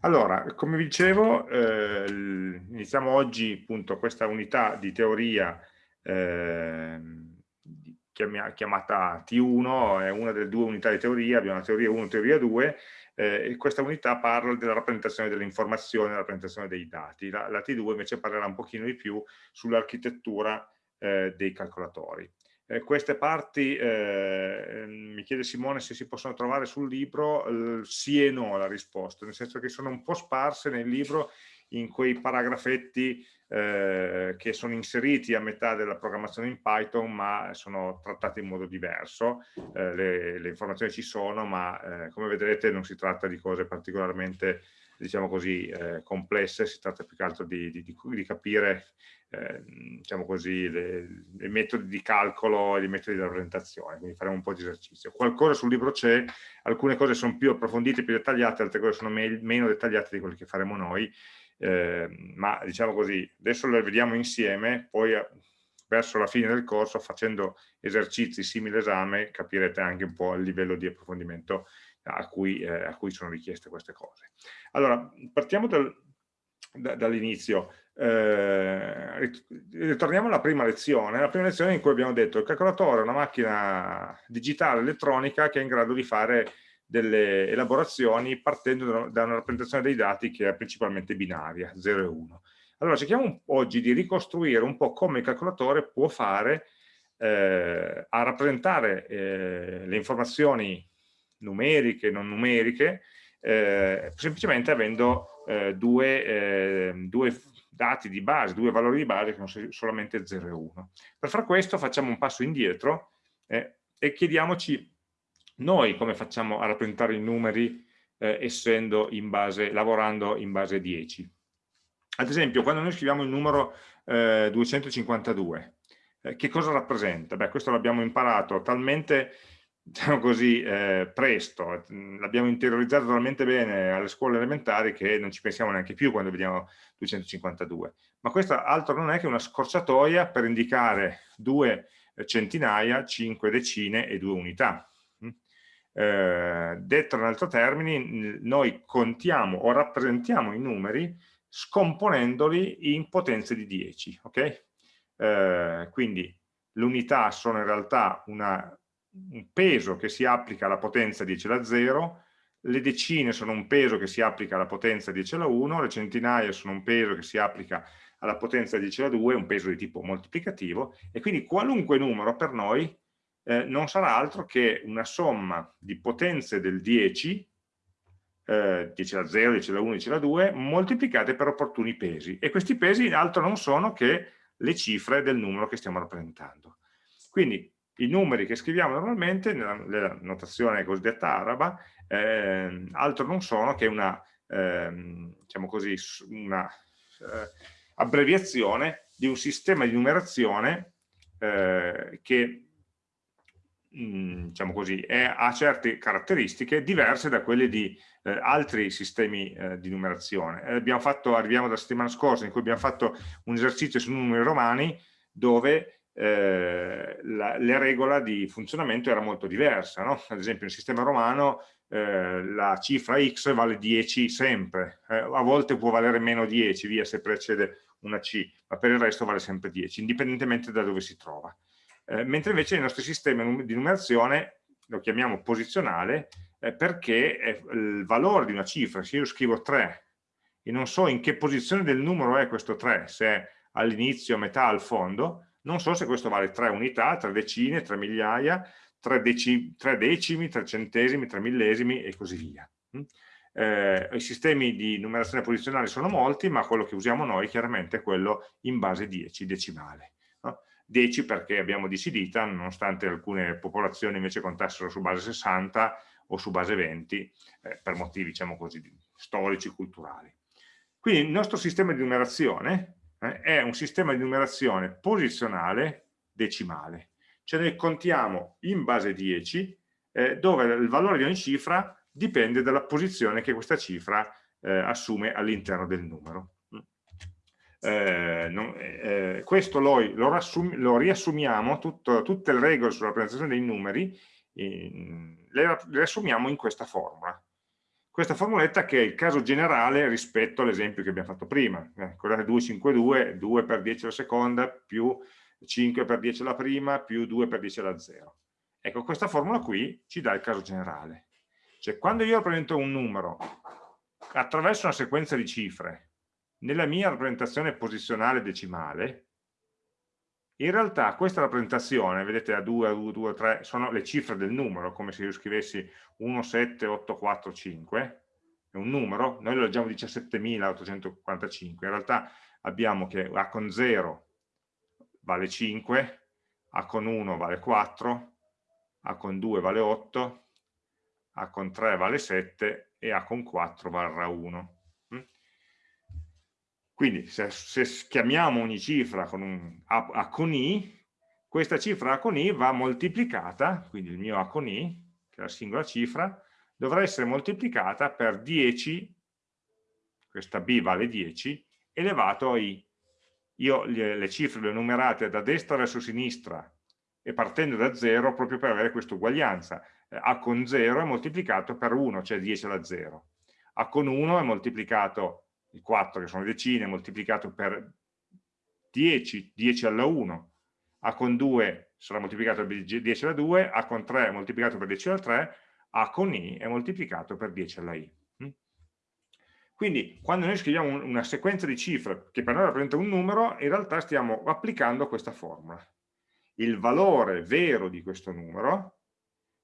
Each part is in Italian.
Allora, come vi dicevo, eh, iniziamo oggi appunto questa unità di teoria eh, chiamata T1, è una delle due unità di teoria, abbiamo la teoria 1 e teoria 2, eh, e questa unità parla della rappresentazione delle informazioni, della rappresentazione dei dati. La, la T2 invece parlerà un pochino di più sull'architettura eh, dei calcolatori. Eh, queste parti, eh, mi chiede Simone se si possono trovare sul libro, sì e no la risposta, nel senso che sono un po' sparse nel libro in quei paragrafetti eh, che sono inseriti a metà della programmazione in Python ma sono trattati in modo diverso, eh, le, le, informazioni ci sono ma eh, come vedrete non si tratta di cose particolarmente diciamo così, eh, complesse, si tratta più che altro di, di, di capire eh, diciamo così, i metodi di calcolo e i metodi di rappresentazione, quindi faremo un po' di esercizio. Qualcosa sul libro c'è, alcune cose sono più approfondite, più dettagliate, altre cose sono me meno dettagliate di quelle che faremo noi, eh, ma diciamo così, adesso le vediamo insieme, poi eh, verso la fine del corso, facendo esercizi simili all'esame, capirete anche un po' il livello di approfondimento a cui, eh, a cui sono richieste queste cose. Allora, partiamo dal, da, dall'inizio. Eh, ritorniamo alla prima lezione, la prima lezione in cui abbiamo detto che il calcolatore è una macchina digitale elettronica che è in grado di fare delle elaborazioni partendo da una rappresentazione dei dati che è principalmente binaria, 0 e 1. Allora cerchiamo oggi di ricostruire un po' come il calcolatore può fare eh, a rappresentare eh, le informazioni numeriche non numeriche eh, semplicemente avendo eh, due, eh, due, dati di base, due valori di base che sono solamente 0 e 1. Per far questo facciamo un passo indietro eh, e chiediamoci noi come facciamo a rappresentare i numeri eh, essendo in base, lavorando in base 10. Ad esempio, quando noi scriviamo il numero 252, eh, che cosa rappresenta? Beh, questo l'abbiamo imparato talmente diciamo così, eh, presto, l'abbiamo interiorizzato talmente bene alle scuole elementari che non ci pensiamo neanche più quando vediamo 252. Ma questo altro non è che una scorciatoia per indicare due centinaia, cinque decine e due unità. Mm? Eh, detto in altri termini, noi contiamo o rappresentiamo i numeri scomponendoli in potenze di 10. Okay? Eh, quindi l'unità sono in realtà una un peso che si applica alla potenza 10 alla 0, le decine sono un peso che si applica alla potenza 10 alla 1, le centinaia sono un peso che si applica alla potenza 10 alla 2, un peso di tipo moltiplicativo, e quindi qualunque numero per noi eh, non sarà altro che una somma di potenze del 10, eh, 10 alla 0, 10 alla 1, 10 alla 2, moltiplicate per opportuni pesi. E questi pesi altro non sono che le cifre del numero che stiamo rappresentando. Quindi i numeri che scriviamo normalmente nella, nella notazione cosiddetta araba eh, altro non sono che una, eh, diciamo così, una eh, abbreviazione di un sistema di numerazione eh, che mh, mm, diciamo così, è, ha certe caratteristiche diverse da quelle di eh, altri sistemi eh, di numerazione. abbiamo fatto, arriviamo dalla settimana scorsa in cui abbiamo fatto un esercizio su numeri romani dove eh, la, la, regola di funzionamento era molto diversa. No? Ad esempio, nel sistema romano eh, la cifra x vale 10 sempre, eh, a volte può valere meno 10, via se precede una c, ma per il resto vale sempre 10, indipendentemente da dove si trova. Eh, mentre invece nei nostri sistemi di numerazione lo chiamiamo posizionale eh, perché il valore di una cifra, se io scrivo 3 e non so in che posizione del numero è questo 3, se è all'inizio, a metà, al fondo, non so se questo vale 3 unità, 3 decine, 3 migliaia, 3, deci, 3 decimi, 3 centesimi, 3 millesimi e così via. Mm? Eh, I sistemi di numerazione posizionale sono molti, ma quello che usiamo noi chiaramente è quello in base 10, decimale. No? 10 perché abbiamo 10 dita, nonostante alcune popolazioni invece contassero su base 60 o su base 20, eh, per motivi diciamo così, storici, culturali. Quindi il nostro sistema di numerazione eh, è un sistema di numerazione posizionale decimale. Cioè noi contiamo in base 10 eh, dove il valore di ogni cifra dipende dalla posizione che questa cifra eh, assume all'interno del numero. Eh, non, eh, questo lo, lo, lo riassumiamo, tutto, tutte le regole sulla rappresentazione dei numeri, in, le, le riassumiamo in questa formula. Questa formuletta che è il caso generale rispetto all'esempio che abbiamo fatto prima. Eh, guardate 252, 2 per 10 alla seconda, più 5 per 10 alla prima, più 2 per 10 alla 0. Ecco, questa formula qui ci dà il caso generale. Cioè, quando io rappresento un numero attraverso una sequenza di cifre, nella mia rappresentazione posizionale decimale, in realtà questa rappresentazione, vedete a 2, a 2, 2, 3, sono le cifre del numero, come se io scrivessi 1, 7, 8, 4, 5, è un numero, noi lo leggiamo 17.845, in realtà abbiamo che A con 0 vale 5, A con 1 vale 4, A con 2 vale 8, A con 3 vale 7 e A con 4 varrà 1. Quindi se, se chiamiamo ogni cifra con un A, A, con I, questa cifra A con I va moltiplicata, quindi il mio A con I, che è la singola cifra, dovrà essere moltiplicata per 10, questa B vale 10, elevato a I. Io le, cifre le ho numerate da destra verso sinistra e partendo da 0 proprio per avere questa uguaglianza. Eh, A con 0 è moltiplicato per 1, cioè 10 alla 0. A con 1 è moltiplicato il 4 che sono decine moltiplicato per 10, 10 alla 1, A con 2 sarà moltiplicato per 10 alla 2, A con 3 moltiplicato per 10 alla 3, A con I è moltiplicato per 10 alla I. Mm? Quindi quando noi scriviamo una sequenza di cifre che per noi rappresenta un numero, in realtà stiamo applicando questa formula. Il valore vero di questo numero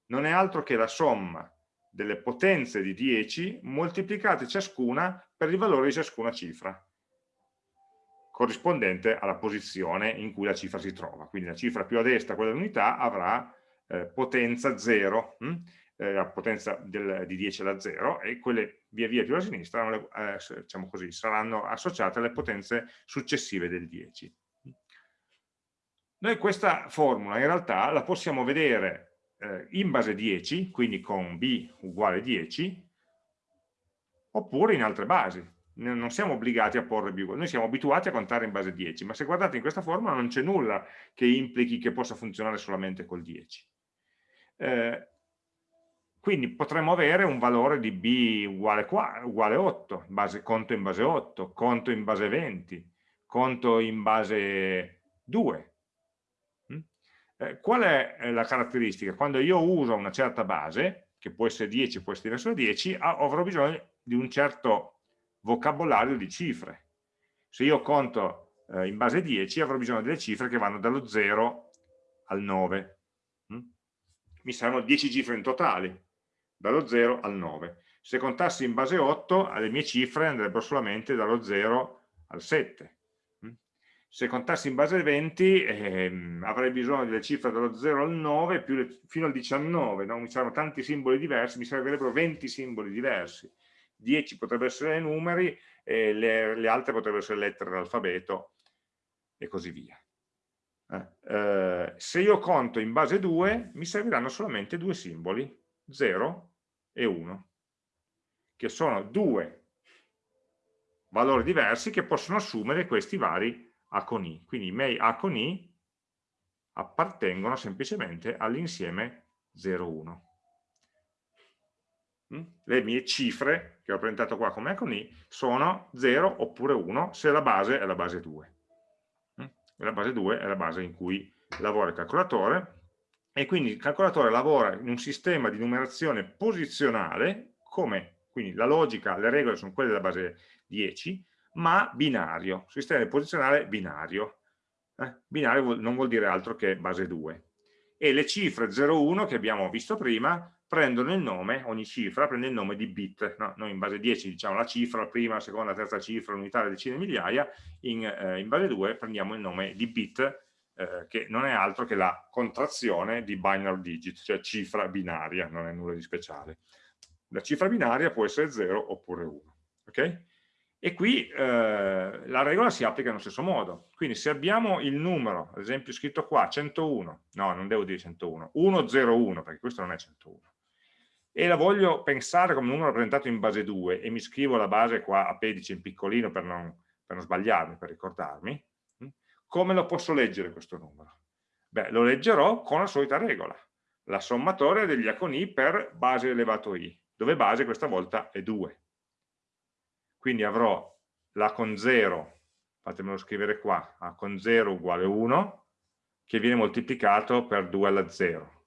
non è altro che la somma delle potenze di 10 moltiplicate ciascuna per il valore di ciascuna cifra corrispondente alla posizione in cui la cifra si trova. Quindi la cifra più a destra, quella dell'unità, avrà eh, potenza 0, hm? eh, la potenza del, di 10 alla 0, e quelle via via più a sinistra eh, diciamo così, saranno associate alle potenze successive del 10. Noi questa formula in realtà la possiamo vedere eh, in base 10, quindi con b uguale 10, oppure in altre basi. Non siamo obbligati a porre b uguale, noi siamo abituati a contare in base 10, ma se guardate in questa formula non c'è nulla che implichi che possa funzionare solamente col 10. Eh, quindi potremmo avere un valore di b uguale, qua, uguale 8, base, conto in base 8, conto in base 20, conto in base 2, eh, qual è eh, la caratteristica? Quando io uso una certa base, che può essere 10, può essere diverso da 10, avrò bisogno di un certo vocabolario di cifre. Se io conto eh, in base 10 avrò bisogno delle cifre che vanno dallo 0 al 9. Mm? Mi saranno 10 cifre in totale, dallo 0 al 9. Se contassi in base 8, le mie cifre andrebbero solamente dallo 0 al 7 se contassi in base 20 ehm, avrei bisogno delle cifre dallo 0 al 9 le, fino al 19, no? mi saranno tanti simboli diversi, mi servirebbero 20 simboli diversi, 10 potrebbero essere numeri e le, le altre potrebbero essere lettere dell'alfabeto e così via. Eh, eh, se io conto in base 2 mi serviranno solamente due simboli, 0 e 1, che sono due valori diversi che possono assumere questi vari a con i. Quindi i miei A con I appartengono semplicemente all'insieme 0, 1. Mm? Le mie cifre, che ho presentato qua come A con I, sono 0 oppure 1 se la base è la base 2. Mm? E la base 2 è la base in cui lavora il calcolatore e quindi il calcolatore lavora in un sistema di numerazione posizionale come quindi la logica, le regole sono quelle della base 10 ma binario, sistema posizionale binario. Eh? Binario non vuol dire altro che base 2. E le cifre 0,1 che abbiamo visto prima prendono il nome, ogni cifra prende il nome di bit. No? Noi in base 10 diciamo la cifra, la prima, la seconda, la terza cifra, l'unità, le decine, migliaia, in, eh, in, base 2 prendiamo il nome di bit, eh, che non è altro che la contrazione di binary digit, cioè cifra binaria, non è nulla di speciale. La cifra binaria può essere 0 oppure 1. Okay? E qui eh, la regola si applica nello stesso modo. Quindi se abbiamo il numero, ad esempio scritto qua, 101, no, non devo dire 101, 101, perché questo non è 101, e la voglio pensare come numero rappresentato in base 2, e mi scrivo la base qua a pedice in piccolino per non, per non sbagliarmi, per ricordarmi, hm, come lo posso leggere questo numero? Beh, lo leggerò con la solita regola, la sommatoria degli A con I per base elevato I dove base questa volta è 2. Quindi avrò la con 0, fatemelo scrivere qua, a con 0 uguale 1, che viene moltiplicato per 2 alla 0.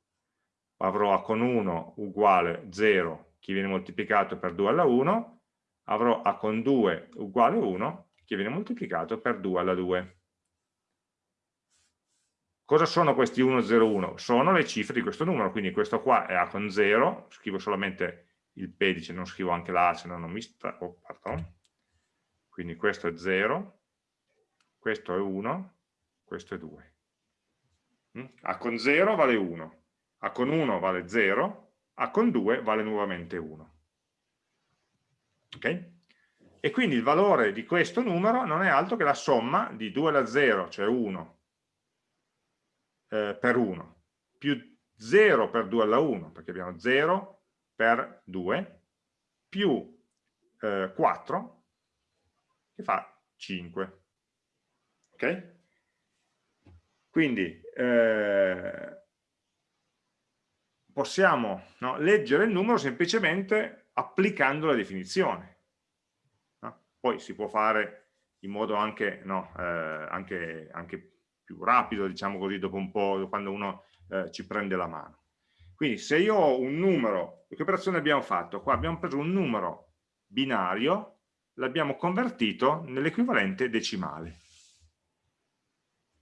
Avrò a con 1 uguale 0, che viene moltiplicato per 2 alla 1, avrò a con 2 uguale 1, che viene moltiplicato per 2 alla 2. Cosa sono questi 1, 0, 1? Sono le cifre di questo numero, quindi questo qua è A con 0, scrivo solamente il pedice, non scrivo anche la se no non mi sta... Oh, quindi questo è 0, questo è 1, questo è 2. Mm? A con 0 vale 1, A con 1 vale 0, A con 2 vale nuovamente 1. Ok? E quindi il valore di questo numero non è altro che la somma di 2 alla 0, cioè 1, eh, per 1, più 0 per 2 alla 1, perché abbiamo 0 per 2, più eh, 4, che fa 5. Ok? Quindi eh, possiamo no, leggere il numero semplicemente applicando la definizione. No? Poi si può fare in modo anche, no, eh, anche, anche più rapido, diciamo così, dopo un po', quando uno eh, ci prende la mano. Quindi se io ho un numero, che operazione abbiamo fatto? Qua abbiamo preso un numero binario, l'abbiamo convertito nell'equivalente decimale,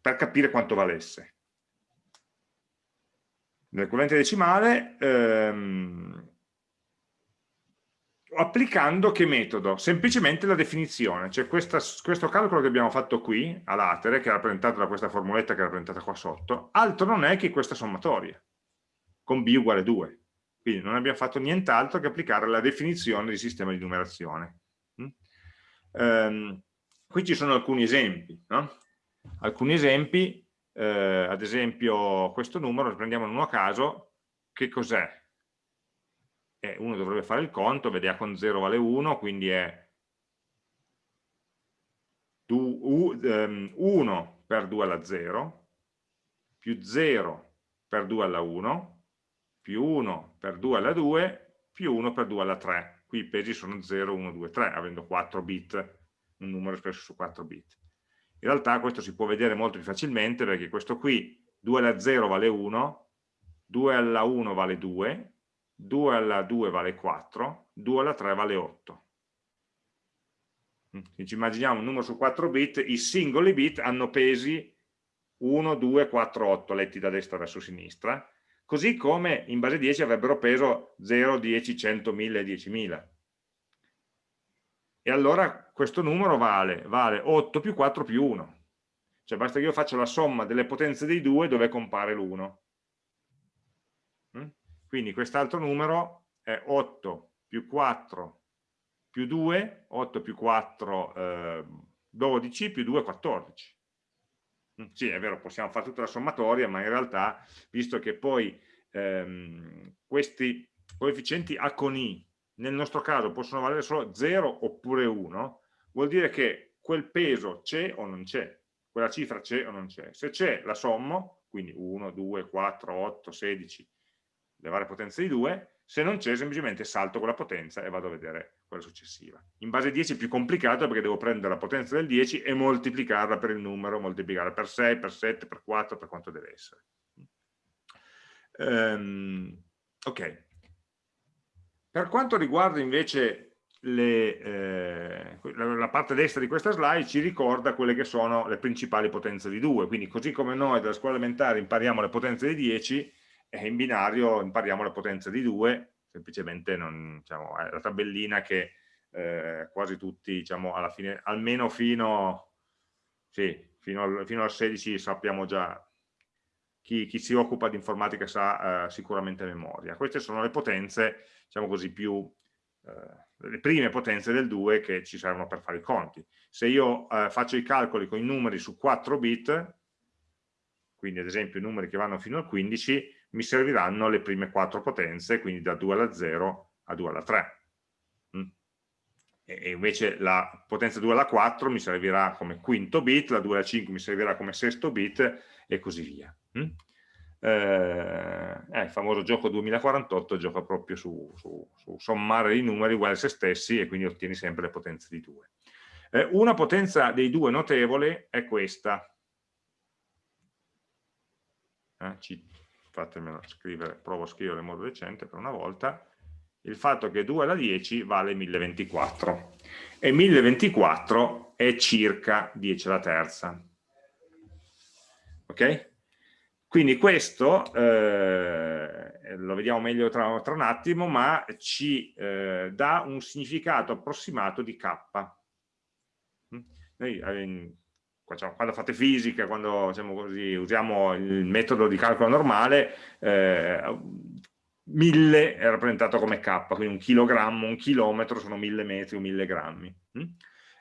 per capire quanto valesse. Nell'equivalente decimale ehm, applicando che metodo? Semplicemente la definizione, cioè questa, questo calcolo che abbiamo fatto qui, a latere, che è rappresentato da questa formuletta che è rappresentata qua sotto, altro non è che questa sommatoria, con b uguale 2. Quindi non abbiamo fatto nient'altro che applicare la definizione di sistema di numerazione. Um, qui ci sono alcuni esempi, no? Alcuni esempi, eh, ad esempio questo numero, prendiamo uno a caso, che cos'è? eh, uno dovrebbe fare il conto, vede A con 0 vale 1, quindi è 1 ehm, per 2 alla 0, più 0 per 2 alla 1, più 1 per 2 alla 2, più 1 per 2 alla 3. Qui i pesi sono 0, 1, 2, 3, avendo 4 bit, un numero espresso su 4 bit. In realtà questo si può vedere molto più facilmente perché questo qui 2 alla 0 vale 1, 2 alla 1 vale 2, 2 alla 2 vale 4, 2 alla 3 vale 8. Mm, se ci immaginiamo un numero su 4 bit, i singoli bit hanno pesi 1, 2, 4, 8, letti da destra verso sinistra, così come in base 10 avrebbero peso 0, 10, 100, 1000 10.000. E allora questo numero vale, vale 8 più 4 più 1. Cioè basta che io faccia la somma delle potenze dei due dove compare l'1. Quindi quest'altro numero è 8 più 4 più 2, 8 più 4, eh, 12 più 2, 14. Mm, sì, è vero, possiamo fare tutta la sommatoria, ma in realtà, visto che poi ehm, questi coefficienti A con I nel nostro caso possono valere solo 0 oppure 1, vuol dire che quel peso c'è o non c'è, quella cifra c'è o non c'è. Se c'è la sommo, quindi 1, 2, 4, 8, 16, le varie potenze di 2, se non c'è semplicemente salto quella potenza e vado a vedere quella successiva. In base 10 è più complicato perché devo prendere la potenza del 10 e moltiplicarla per il numero, moltiplicarla per 6, per 7, per 4, per quanto deve essere. Um, ok. Per quanto riguarda invece le, eh, la parte destra di questa slide ci ricorda quelle che sono le principali potenze di 2, quindi così come noi dalla scuola elementare impariamo le potenze di 10, e in binario impariamo la potenza di 2, semplicemente non, diciamo, è la tabellina che eh, quasi tutti, diciamo, alla fine, almeno fino, sì, fino, al, fino al 16 sappiamo già, chi, chi, si occupa di informatica sa eh, sicuramente memoria. Queste sono le potenze, diciamo così, più, eh, le prime potenze del 2 che ci servono per fare i conti. Se io eh, faccio i calcoli con i numeri su 4 bit, quindi ad esempio i numeri che vanno fino al 15, mi serviranno le prime quattro potenze, quindi da 2 alla 0 a 2 alla 3. Mm. E invece la potenza 2 alla 4 mi servirà come quinto bit, la 2 alla 5 mi servirà come sesto bit e così via. Mm. eh, il famoso gioco 2048 gioca proprio su, su, su, sommare i numeri uguali a se stessi e quindi ottieni sempre le potenze di 2. Eh, una potenza dei due notevole è questa. Eh, fatemelo scrivere, provo a scrivere in modo decente per una volta, il fatto che 2 alla 10 vale 1024 e 1024 è circa 10 alla terza. Ok? Quindi questo eh, lo vediamo meglio tra, tra, un attimo, ma ci eh, dà un significato approssimato di k. Mm? Noi eh, quando fate fisica, quando diciamo così, usiamo il metodo di calcolo normale, eh, 1000 è rappresentato come k, quindi un chilogrammo, un chilometro sono 1000 metri o 1000 grammi. Mm?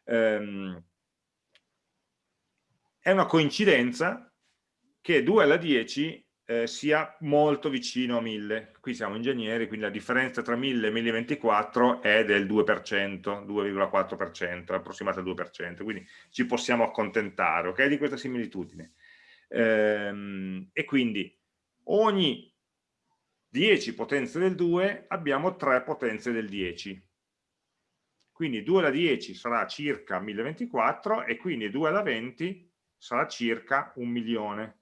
Ehm, è una coincidenza che 2 alla 10 eh, sia molto vicino a 1000. Qui siamo ingegneri, quindi la differenza tra 1000 e 1024 è del 2%, 2,4%, approssimata al 2%, quindi ci possiamo accontentare okay, di questa similitudine. Ehm, e quindi ogni 10 potenze del 2 abbiamo 3 potenze del 10. Quindi 2 alla 10 sarà circa 1024 e quindi 2 alla 20 sarà circa un milione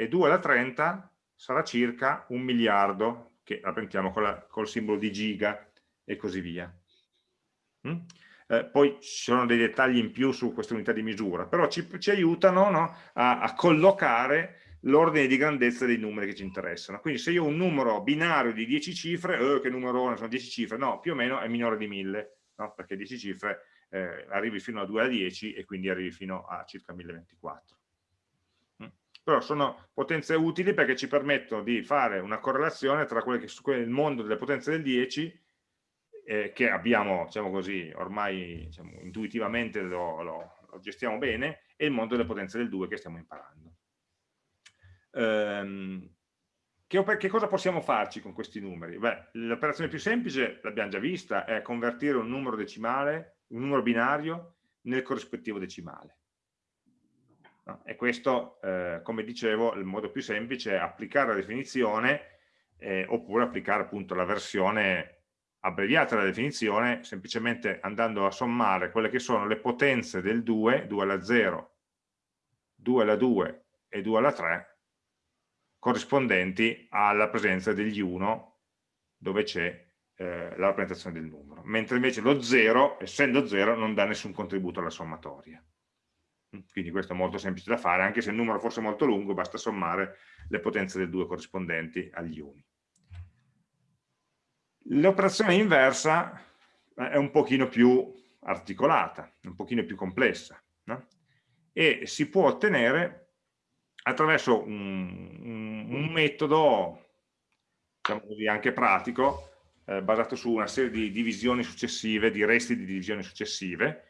e 2 alla 30 sarà circa un miliardo, che rappresentiamo col, col simbolo di giga e così via. Mm? Eh, poi ci sono dei dettagli in più su queste unità di misura, però ci, ci aiutano no, a, a collocare l'ordine di grandezza dei numeri che ci interessano. Quindi se io ho un numero binario di 10 cifre, eh, che numero sono 10 cifre? No, più o meno è minore di 1000, no? perché 10 cifre eh, arrivi fino a 2 alla 10 e quindi arrivi fino a circa 1024 però sono potenze utili perché ci permettono di fare una correlazione tra quelle che sono il mondo delle potenze del 10 eh, che abbiamo, diciamo così, ormai diciamo, intuitivamente lo, lo, lo, gestiamo bene e il mondo delle potenze del 2 che stiamo imparando. Ehm, che, che, cosa possiamo farci con questi numeri? l'operazione più semplice, l'abbiamo già vista, è convertire un numero decimale, un numero binario, nel corrispettivo decimale. E questo, eh, come dicevo, il modo più semplice è applicare la definizione eh, oppure applicare appunto la versione abbreviata della definizione semplicemente andando a sommare quelle che sono le potenze del 2, 2 alla 0, 2 alla 2 e 2 alla 3 corrispondenti alla presenza degli 1 dove c'è eh, la rappresentazione del numero, mentre invece lo 0, essendo 0, non dà nessun contributo alla sommatoria. Quindi questo è molto semplice da fare, anche se il numero fosse molto lungo, basta sommare le potenze del 2 corrispondenti agli uni. L'operazione inversa eh, è un pochino più articolata, un pochino più complessa, no? e si può ottenere attraverso un, un, un metodo, diciamo così, anche pratico, eh, basato su una serie di divisioni successive, di resti di divisioni successive,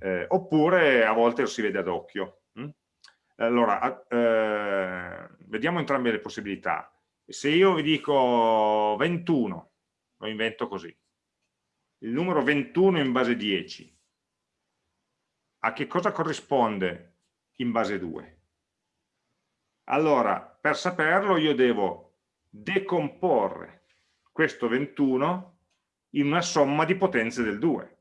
eh, oppure a volte lo si vede ad occhio. Hm? Allora, eh, vediamo entrambe le possibilità. Se io vi dico 21, lo invento così, il numero 21 in base 10, a che cosa corrisponde in base 2? Allora, per saperlo io devo decomporre questo 21 in una somma di potenze del 2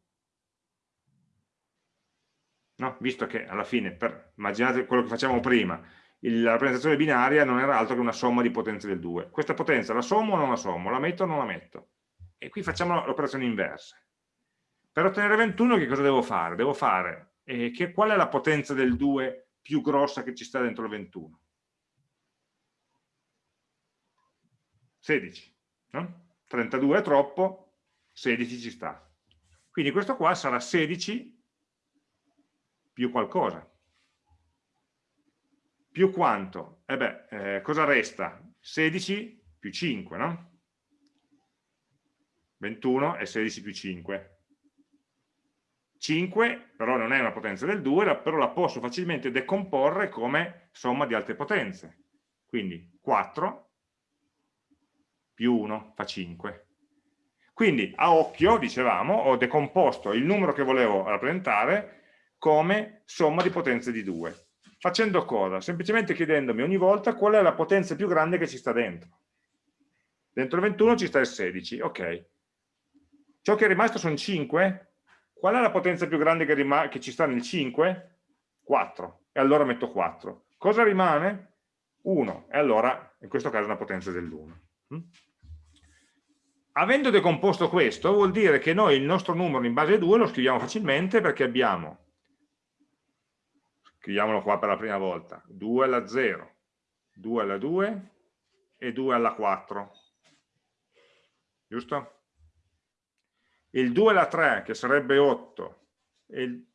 no? visto che alla fine, per, immaginate quello che facciamo prima, il, la rappresentazione binaria non era altro che una somma di potenze del 2. Questa potenza la sommo o non la sommo? La metto o non la metto? E qui facciamo l'operazione inversa. Per ottenere 21 che cosa devo fare? Devo fare, eh, che, qual è la potenza del 2 più grossa che ci sta dentro il 21? 16, no? 32 è troppo, 16 ci sta. Quindi questo qua sarà 16 più qualcosa. Più quanto? E eh beh, eh, cosa resta? 16 più 5, no? 21 e 16 più 5. 5 però non è una potenza del 2, però la posso facilmente decomporre come somma di altre potenze. Quindi 4 più 1 fa 5. Quindi a occhio, dicevamo, ho decomposto il numero che volevo rappresentare come somma di potenze di 2. Facendo cosa? Semplicemente chiedendomi ogni volta qual è la potenza più grande che ci sta dentro. Dentro il 21 ci sta il 16, ok. Ciò che è rimasto sono 5. Qual è la potenza più grande che, che ci sta nel 5? 4. E allora metto 4. Cosa rimane? 1. E allora, in questo caso, è una potenza dell'1. Mm? Avendo decomposto questo, vuol dire che noi il nostro numero in base 2 lo scriviamo facilmente perché abbiamo, scriviamolo qua per la prima volta, 2 alla 0, 2 alla 2 e 2 alla 4. Giusto? Il 2 alla 3, che sarebbe 8, e il,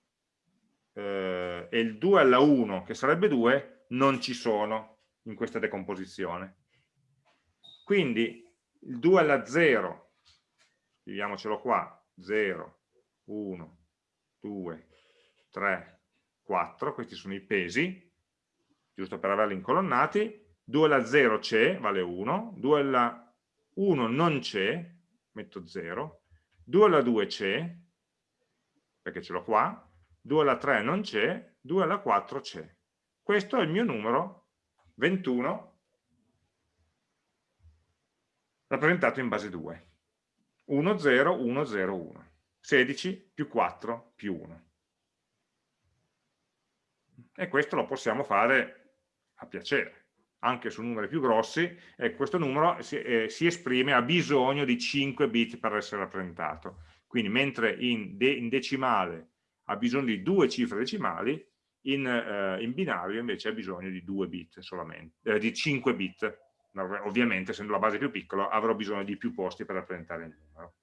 eh, e il 2 alla 1, che sarebbe 2, non ci sono in questa decomposizione. Quindi il 2 alla 0, scriviamocelo qua, 0, 1, 2, 3, 4, questi sono i pesi, giusto per averli incolonnati, 2 alla 0 c'è, vale 1, 2 alla 1 non c'è, metto 0, 2 alla 2 c'è, perché ce l'ho qua, 2 alla 3 non c'è, 2 alla 4 c'è. Questo è il mio numero 21 rappresentato in base 2. 1, 0, 1, 0, 1. 16 più 4 più 1. E questo lo possiamo fare a piacere. Anche su numeri più grossi, e questo numero si, eh, si, esprime, ha bisogno di 5 bit per essere rappresentato. Quindi mentre in, de, in decimale ha bisogno di due cifre decimali, in, eh, in, binario invece ha bisogno di 2 bit solamente, eh, di 5 bit ovviamente essendo la base più piccola avrò bisogno di più posti per rappresentare il numero.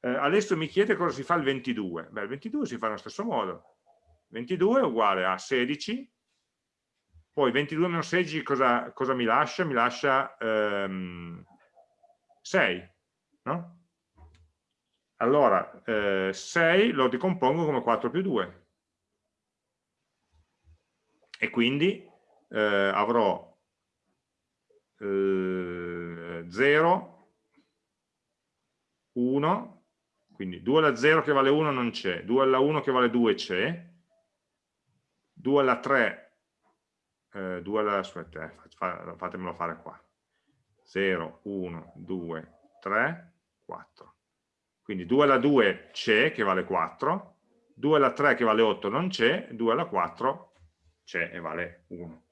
Eh, adesso mi chiede cosa si fa il 22. Beh, il 22 si fa nello stesso modo. 22 è uguale a 16, poi 22 meno 16 cosa, cosa mi lascia? Mi lascia ehm, 6, no? Allora, eh, 6 lo decompongo come 4 più 2. E quindi eh, avrò 0, 1, quindi 2 alla 0 che vale 1 non c'è, 2 alla 1 che vale 2 c'è, 2 alla 3, eh, 2 alla, aspetta, eh, fatemelo fare qua, 0, 1, 2, 3, 4. Quindi 2 alla 2 c'è che vale 4, 2 alla 3 che vale 8 non c'è, 2 alla 4 c'è e vale 1.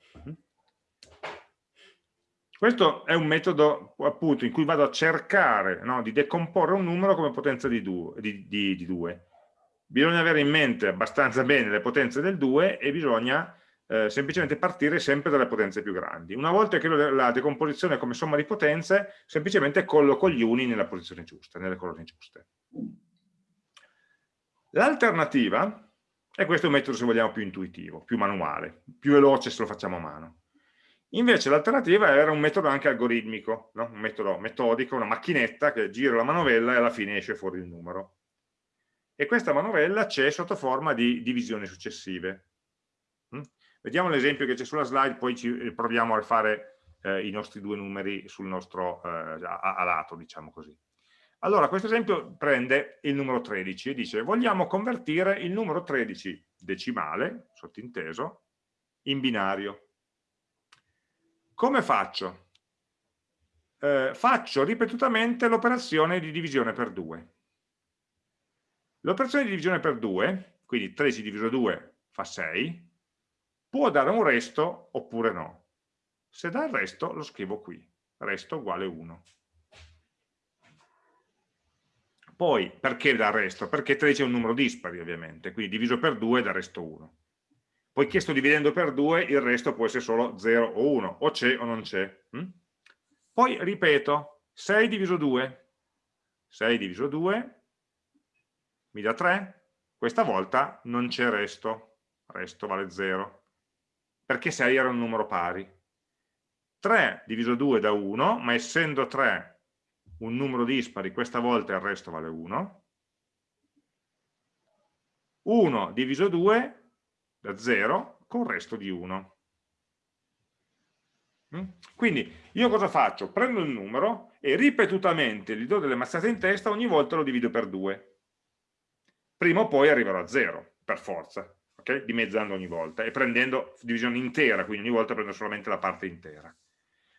Questo è un metodo appunto in cui vado a cercare no, di decomporre un numero come potenza di 2. Di, di, di bisogna avere in mente abbastanza bene le potenze del 2 e bisogna eh, semplicemente partire sempre dalle potenze più grandi. Una volta che la decomposizione come somma di potenze, semplicemente colloco gli uni nella posizione giusta, nelle colonne giuste. L'alternativa, e questo è un metodo se vogliamo più intuitivo, più manuale, più veloce se lo facciamo a mano, Invece l'alternativa era un metodo anche algoritmico, no? un metodo metodico, una macchinetta che gira la manovella e alla fine esce fuori il numero. E questa manovella c'è sotto forma di divisioni successive. Mm? Vediamo l'esempio che c'è sulla slide, poi ci eh, proviamo a fare eh, i nostri due numeri sul nostro, eh, a, a lato, diciamo così. Allora, questo esempio prende il numero 13 e dice vogliamo convertire il numero 13 decimale, sottinteso, in binario. Come faccio? Eh, faccio ripetutamente l'operazione di divisione per 2. L'operazione di divisione per 2, quindi 13 diviso 2 fa 6, può dare un resto oppure no. Se dà il resto lo scrivo qui, resto uguale 1. Poi, perché dà il resto? Perché 13 è un numero dispari ovviamente, quindi diviso per 2 dà resto 1 poiché sto dividendo per 2 il resto può essere solo 0 o 1 o c'è o non c'è hm? poi ripeto 6 diviso 2 6 diviso 2 mi dà 3 questa volta non c'è resto resto vale 0 perché 6 era un numero pari 3 diviso 2 da 1 ma essendo 3 un numero dispari questa volta il resto vale 1 1 diviso 2 da 0 con resto di 1. Mm? Quindi io cosa faccio? Prendo il numero e ripetutamente gli do delle mazzate in testa, ogni volta lo divido per 2. Prima o poi arriverò a 0, per forza. okay? dimezzando ogni volta e prendendo divisione intera, quindi ogni volta prendo solamente la parte intera.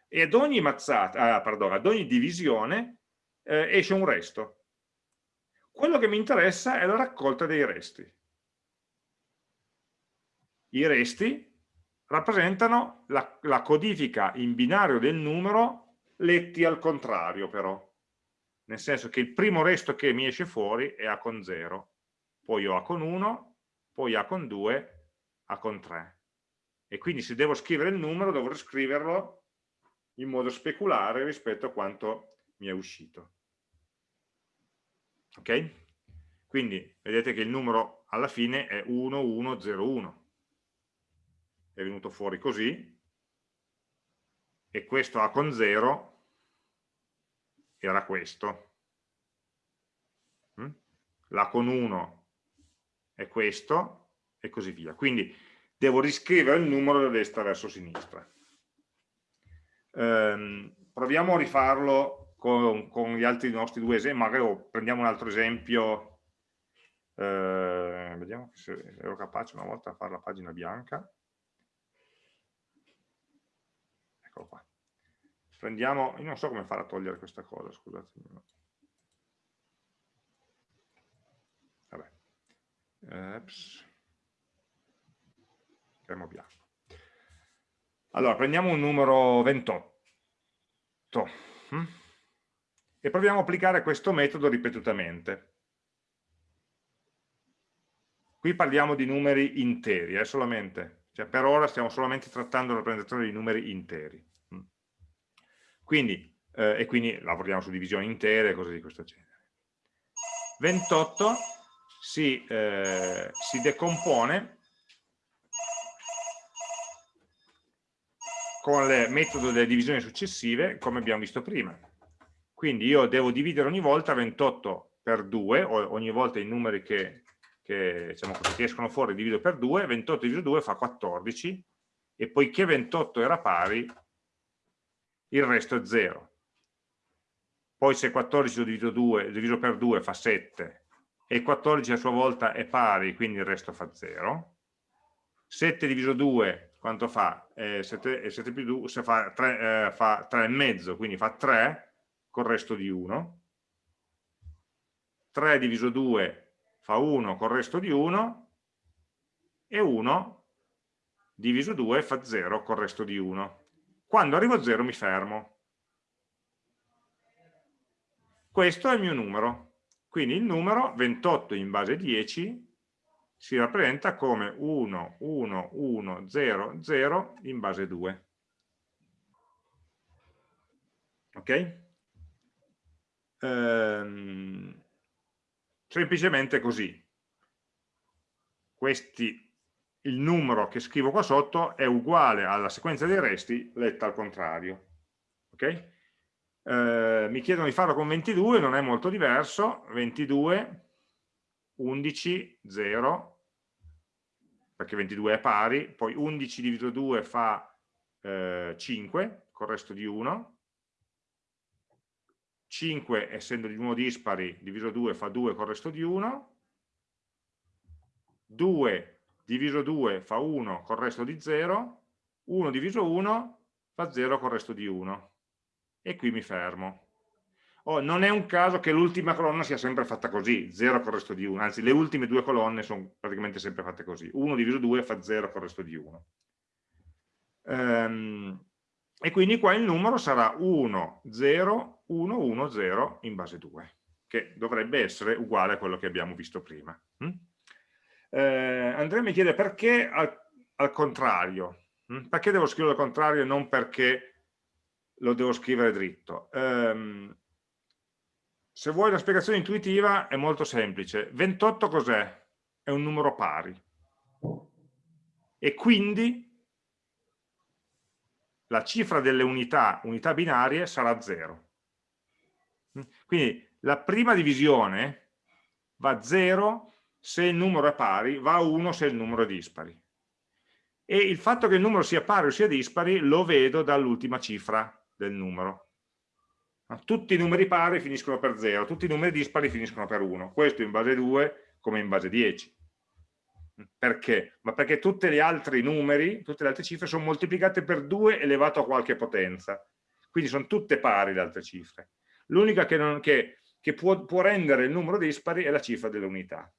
E ad ogni mazzata, ah, pardon, ad ogni divisione eh, esce un resto. Quello che mi interessa è la raccolta dei resti. I resti rappresentano la, la codifica in binario del numero letti al contrario però, nel senso che il primo resto che mi esce fuori è A con 0, poi ho A con 1, poi A con 2, A con 3. E quindi se devo scrivere il numero dovrò scriverlo in modo speculare rispetto a quanto mi è uscito. Ok? Quindi vedete che il numero alla fine è 1101 è venuto fuori così, e questo A con 0 era questo. Mm? L'A con 1 è questo, e così via. Quindi devo riscrivere il numero da destra verso sinistra. Ehm, proviamo a rifarlo con, con, gli altri nostri due esempi, magari prendiamo un altro esempio, eh, vediamo se ero capace una volta a fare la pagina bianca. eccolo qua. Prendiamo, io non so come fare a togliere questa cosa, scusate. Eps. Schermo bianco. Allora, prendiamo un numero 28 hm? e proviamo a applicare questo metodo ripetutamente. Qui parliamo di numeri interi, eh, solamente, cioè per ora stiamo solamente trattando la rappresentazione di numeri interi. Quindi, eh, e quindi lavoriamo su divisioni intere e cose di questo genere. 28 si, eh, si decompone con il metodo delle divisioni successive, come abbiamo visto prima. Quindi io devo dividere ogni volta 28 per 2, o ogni volta i numeri che, che, diciamo che escono fuori divido per 2, 28 diviso 2 fa 14, e poiché 28 era pari, il resto è 0. Poi se 14 lo divido, 2, diviso per 2 fa 7 e 14 a sua volta è pari, quindi il resto fa 0. 7 diviso 2 quanto fa? Eh, 7, 7 più 2 se fa 3, eh, fa 3 e mezzo, quindi fa 3 col resto di 1. 3 diviso 2 fa 1 col resto di 1 e 1 diviso 2 fa 0 col resto di 1. Quando arrivo a 0 mi fermo. Questo è il mio numero. Quindi il numero 28 in base 10 si rappresenta come 1, 1, 1, 0, 0 in base 2. Ok? Ehm, semplicemente così. Questi il numero che scrivo qua sotto è uguale alla sequenza dei resti letta al contrario. Okay? Eh, mi chiedono di farlo con 22, non è molto diverso, 22, 11, 0, perché 22 è pari, poi 11 diviso 2 fa eh, 5, con il resto di 1, 5 essendo di nuovo dispari, diviso 2 fa 2 con il resto di 1, 2 diviso 2 fa 1 col resto di 0, 1 diviso 1 fa 0 col resto di 1 e qui mi fermo. Oh, non è un caso che l'ultima colonna sia sempre fatta così, 0 col resto di 1, anzi le ultime due colonne sono praticamente sempre fatte così, 1 diviso 2 fa 0 col resto di 1. Ehm, e quindi qua il numero sarà 1, 0, 1, 1, 0 in base 2, che dovrebbe essere uguale a quello che abbiamo visto prima. Hm? Eh, Andrea mi chiede perché al, al contrario, hm? perché devo scriverlo al contrario e non perché lo devo scrivere dritto. Eh, se vuoi una spiegazione intuitiva è molto semplice. 28 cos'è? È un numero pari. E quindi la cifra delle unità, unità binarie, sarà 0. Hm? Quindi la prima divisione va a 0 se il numero è pari, va a 1 se il numero è dispari. E il fatto che il numero sia pari o sia dispari lo vedo dall'ultima cifra del numero. Tutti i numeri pari finiscono per 0, tutti i numeri dispari finiscono per 1. Questo in base 2 come in base 10. Perché? Ma perché tutti gli altri numeri, tutte le altre cifre sono moltiplicate per 2 elevato a qualche potenza. Quindi sono tutte pari le altre cifre. L'unica che, che, che può, può, rendere il numero dispari è la cifra delle unità.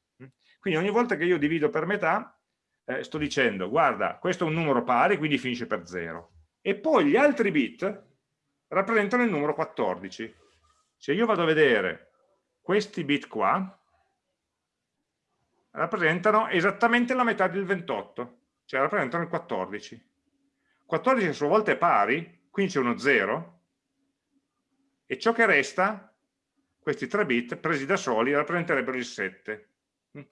Quindi ogni volta che io divido per metà, eh, sto dicendo, guarda, questo è un numero pari, quindi finisce per 0. E poi gli altri bit rappresentano il numero 14. Se io vado a vedere questi bit qua, rappresentano esattamente la metà del 28, cioè rappresentano il 14. 14 a sua volta è pari, quindi c'è uno 0, e ciò che resta, questi 3 bit presi da soli, rappresenterebbero il 7,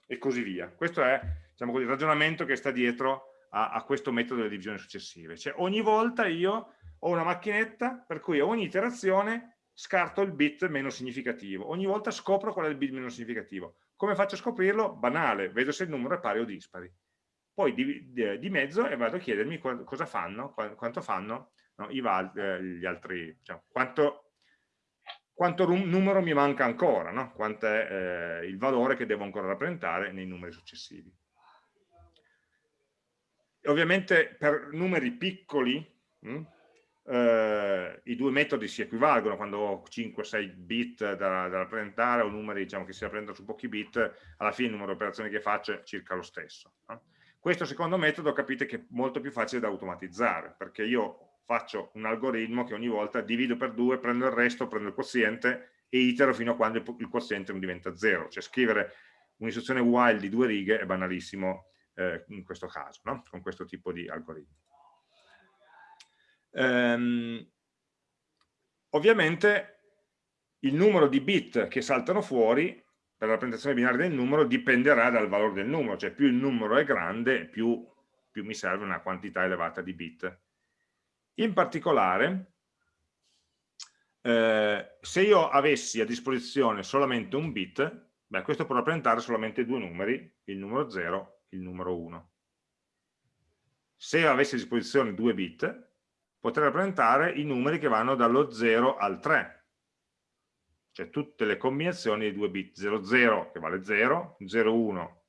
e così via. Questo è diciamo il ragionamento che sta dietro a, a questo metodo delle divisioni successive. Cioè ogni volta io ho una macchinetta per cui a ogni iterazione scarto il bit meno significativo, ogni volta scopro qual è il bit meno significativo. Come faccio a scoprirlo? Banale, vedo se il numero è pari o dispari. Poi di, di, di mezzo e vado a chiedermi cosa fanno, quanto fanno no, i, eh, gli altri, cioè, quanto, quanto numero mi manca ancora, no? quanto è eh, il valore che devo ancora rappresentare nei numeri successivi. E ovviamente per numeri piccoli mh, hm, eh, i due metodi si equivalgono quando ho 5-6 bit da, da, rappresentare o numeri diciamo, che si rappresentano su pochi bit, alla fine il numero di operazioni che faccio è circa lo stesso. No? Questo secondo metodo capite che è molto più facile da automatizzare, perché io faccio un algoritmo che ogni volta divido per due, prendo il resto, prendo il quoziente e itero fino a quando il quoziente non diventa zero. Cioè scrivere un'istruzione while di due righe è banalissimo eh, in questo caso, no? con questo tipo di algoritmi. Ehm, ovviamente il numero di bit che saltano fuori per la rappresentazione binaria del numero dipenderà dal valore del numero, cioè più il numero è grande più, più mi serve una quantità elevata di bit. In particolare, eh, se io avessi a disposizione solamente un bit, beh, questo può rappresentare solamente due numeri, il numero 0 e il numero 1. Se avessi a disposizione due bit, potrei rappresentare i numeri che vanno dallo 0 al 3, cioè tutte le combinazioni di due bit 00 che vale 0, 01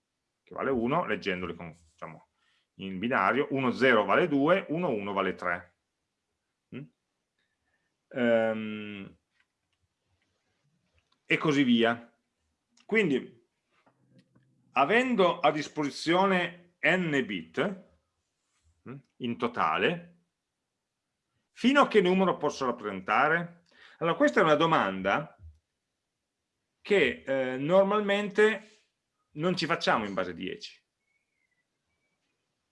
che vale 1, leggendoli con, diciamo, in binario, 10 vale 2, 11 vale 3. Mm? Ehm, e così via. Quindi, avendo a disposizione n bit mm, in totale, Fino a che numero posso rappresentare? Allora, questa è una domanda che eh, normalmente non ci facciamo in base 10.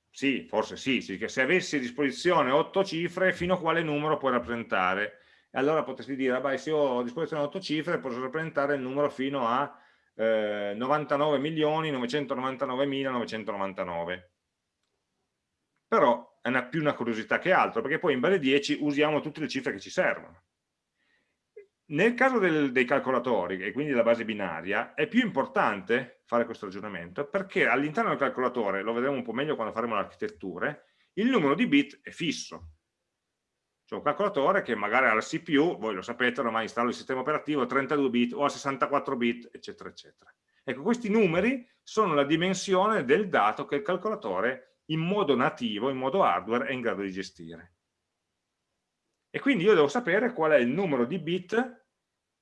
Sì, forse sì, sì, che se avessi a disposizione 8 cifre, fino a quale numero puoi rappresentare? Allora potresti dire, ah, beh, se ho a disposizione 8 cifre, posso rappresentare il numero fino a eh, 99.999.999. Però è una, più una curiosità che altro, perché poi in base 10 usiamo tutte le cifre che ci servono. Nel caso del, dei calcolatori, e quindi della base binaria, è più importante fare questo ragionamento perché all'interno del calcolatore, lo vedremo un po' meglio quando faremo le architetture, il numero di bit è fisso. C'è un calcolatore che magari ha la CPU, voi lo sapete, ormai installo il sistema operativo a 32 bit o a 64 bit, eccetera, eccetera. Ecco, questi numeri sono la dimensione del dato che il calcolatore in modo nativo, in modo hardware, è in grado di gestire. E quindi io devo sapere qual è il numero di bit,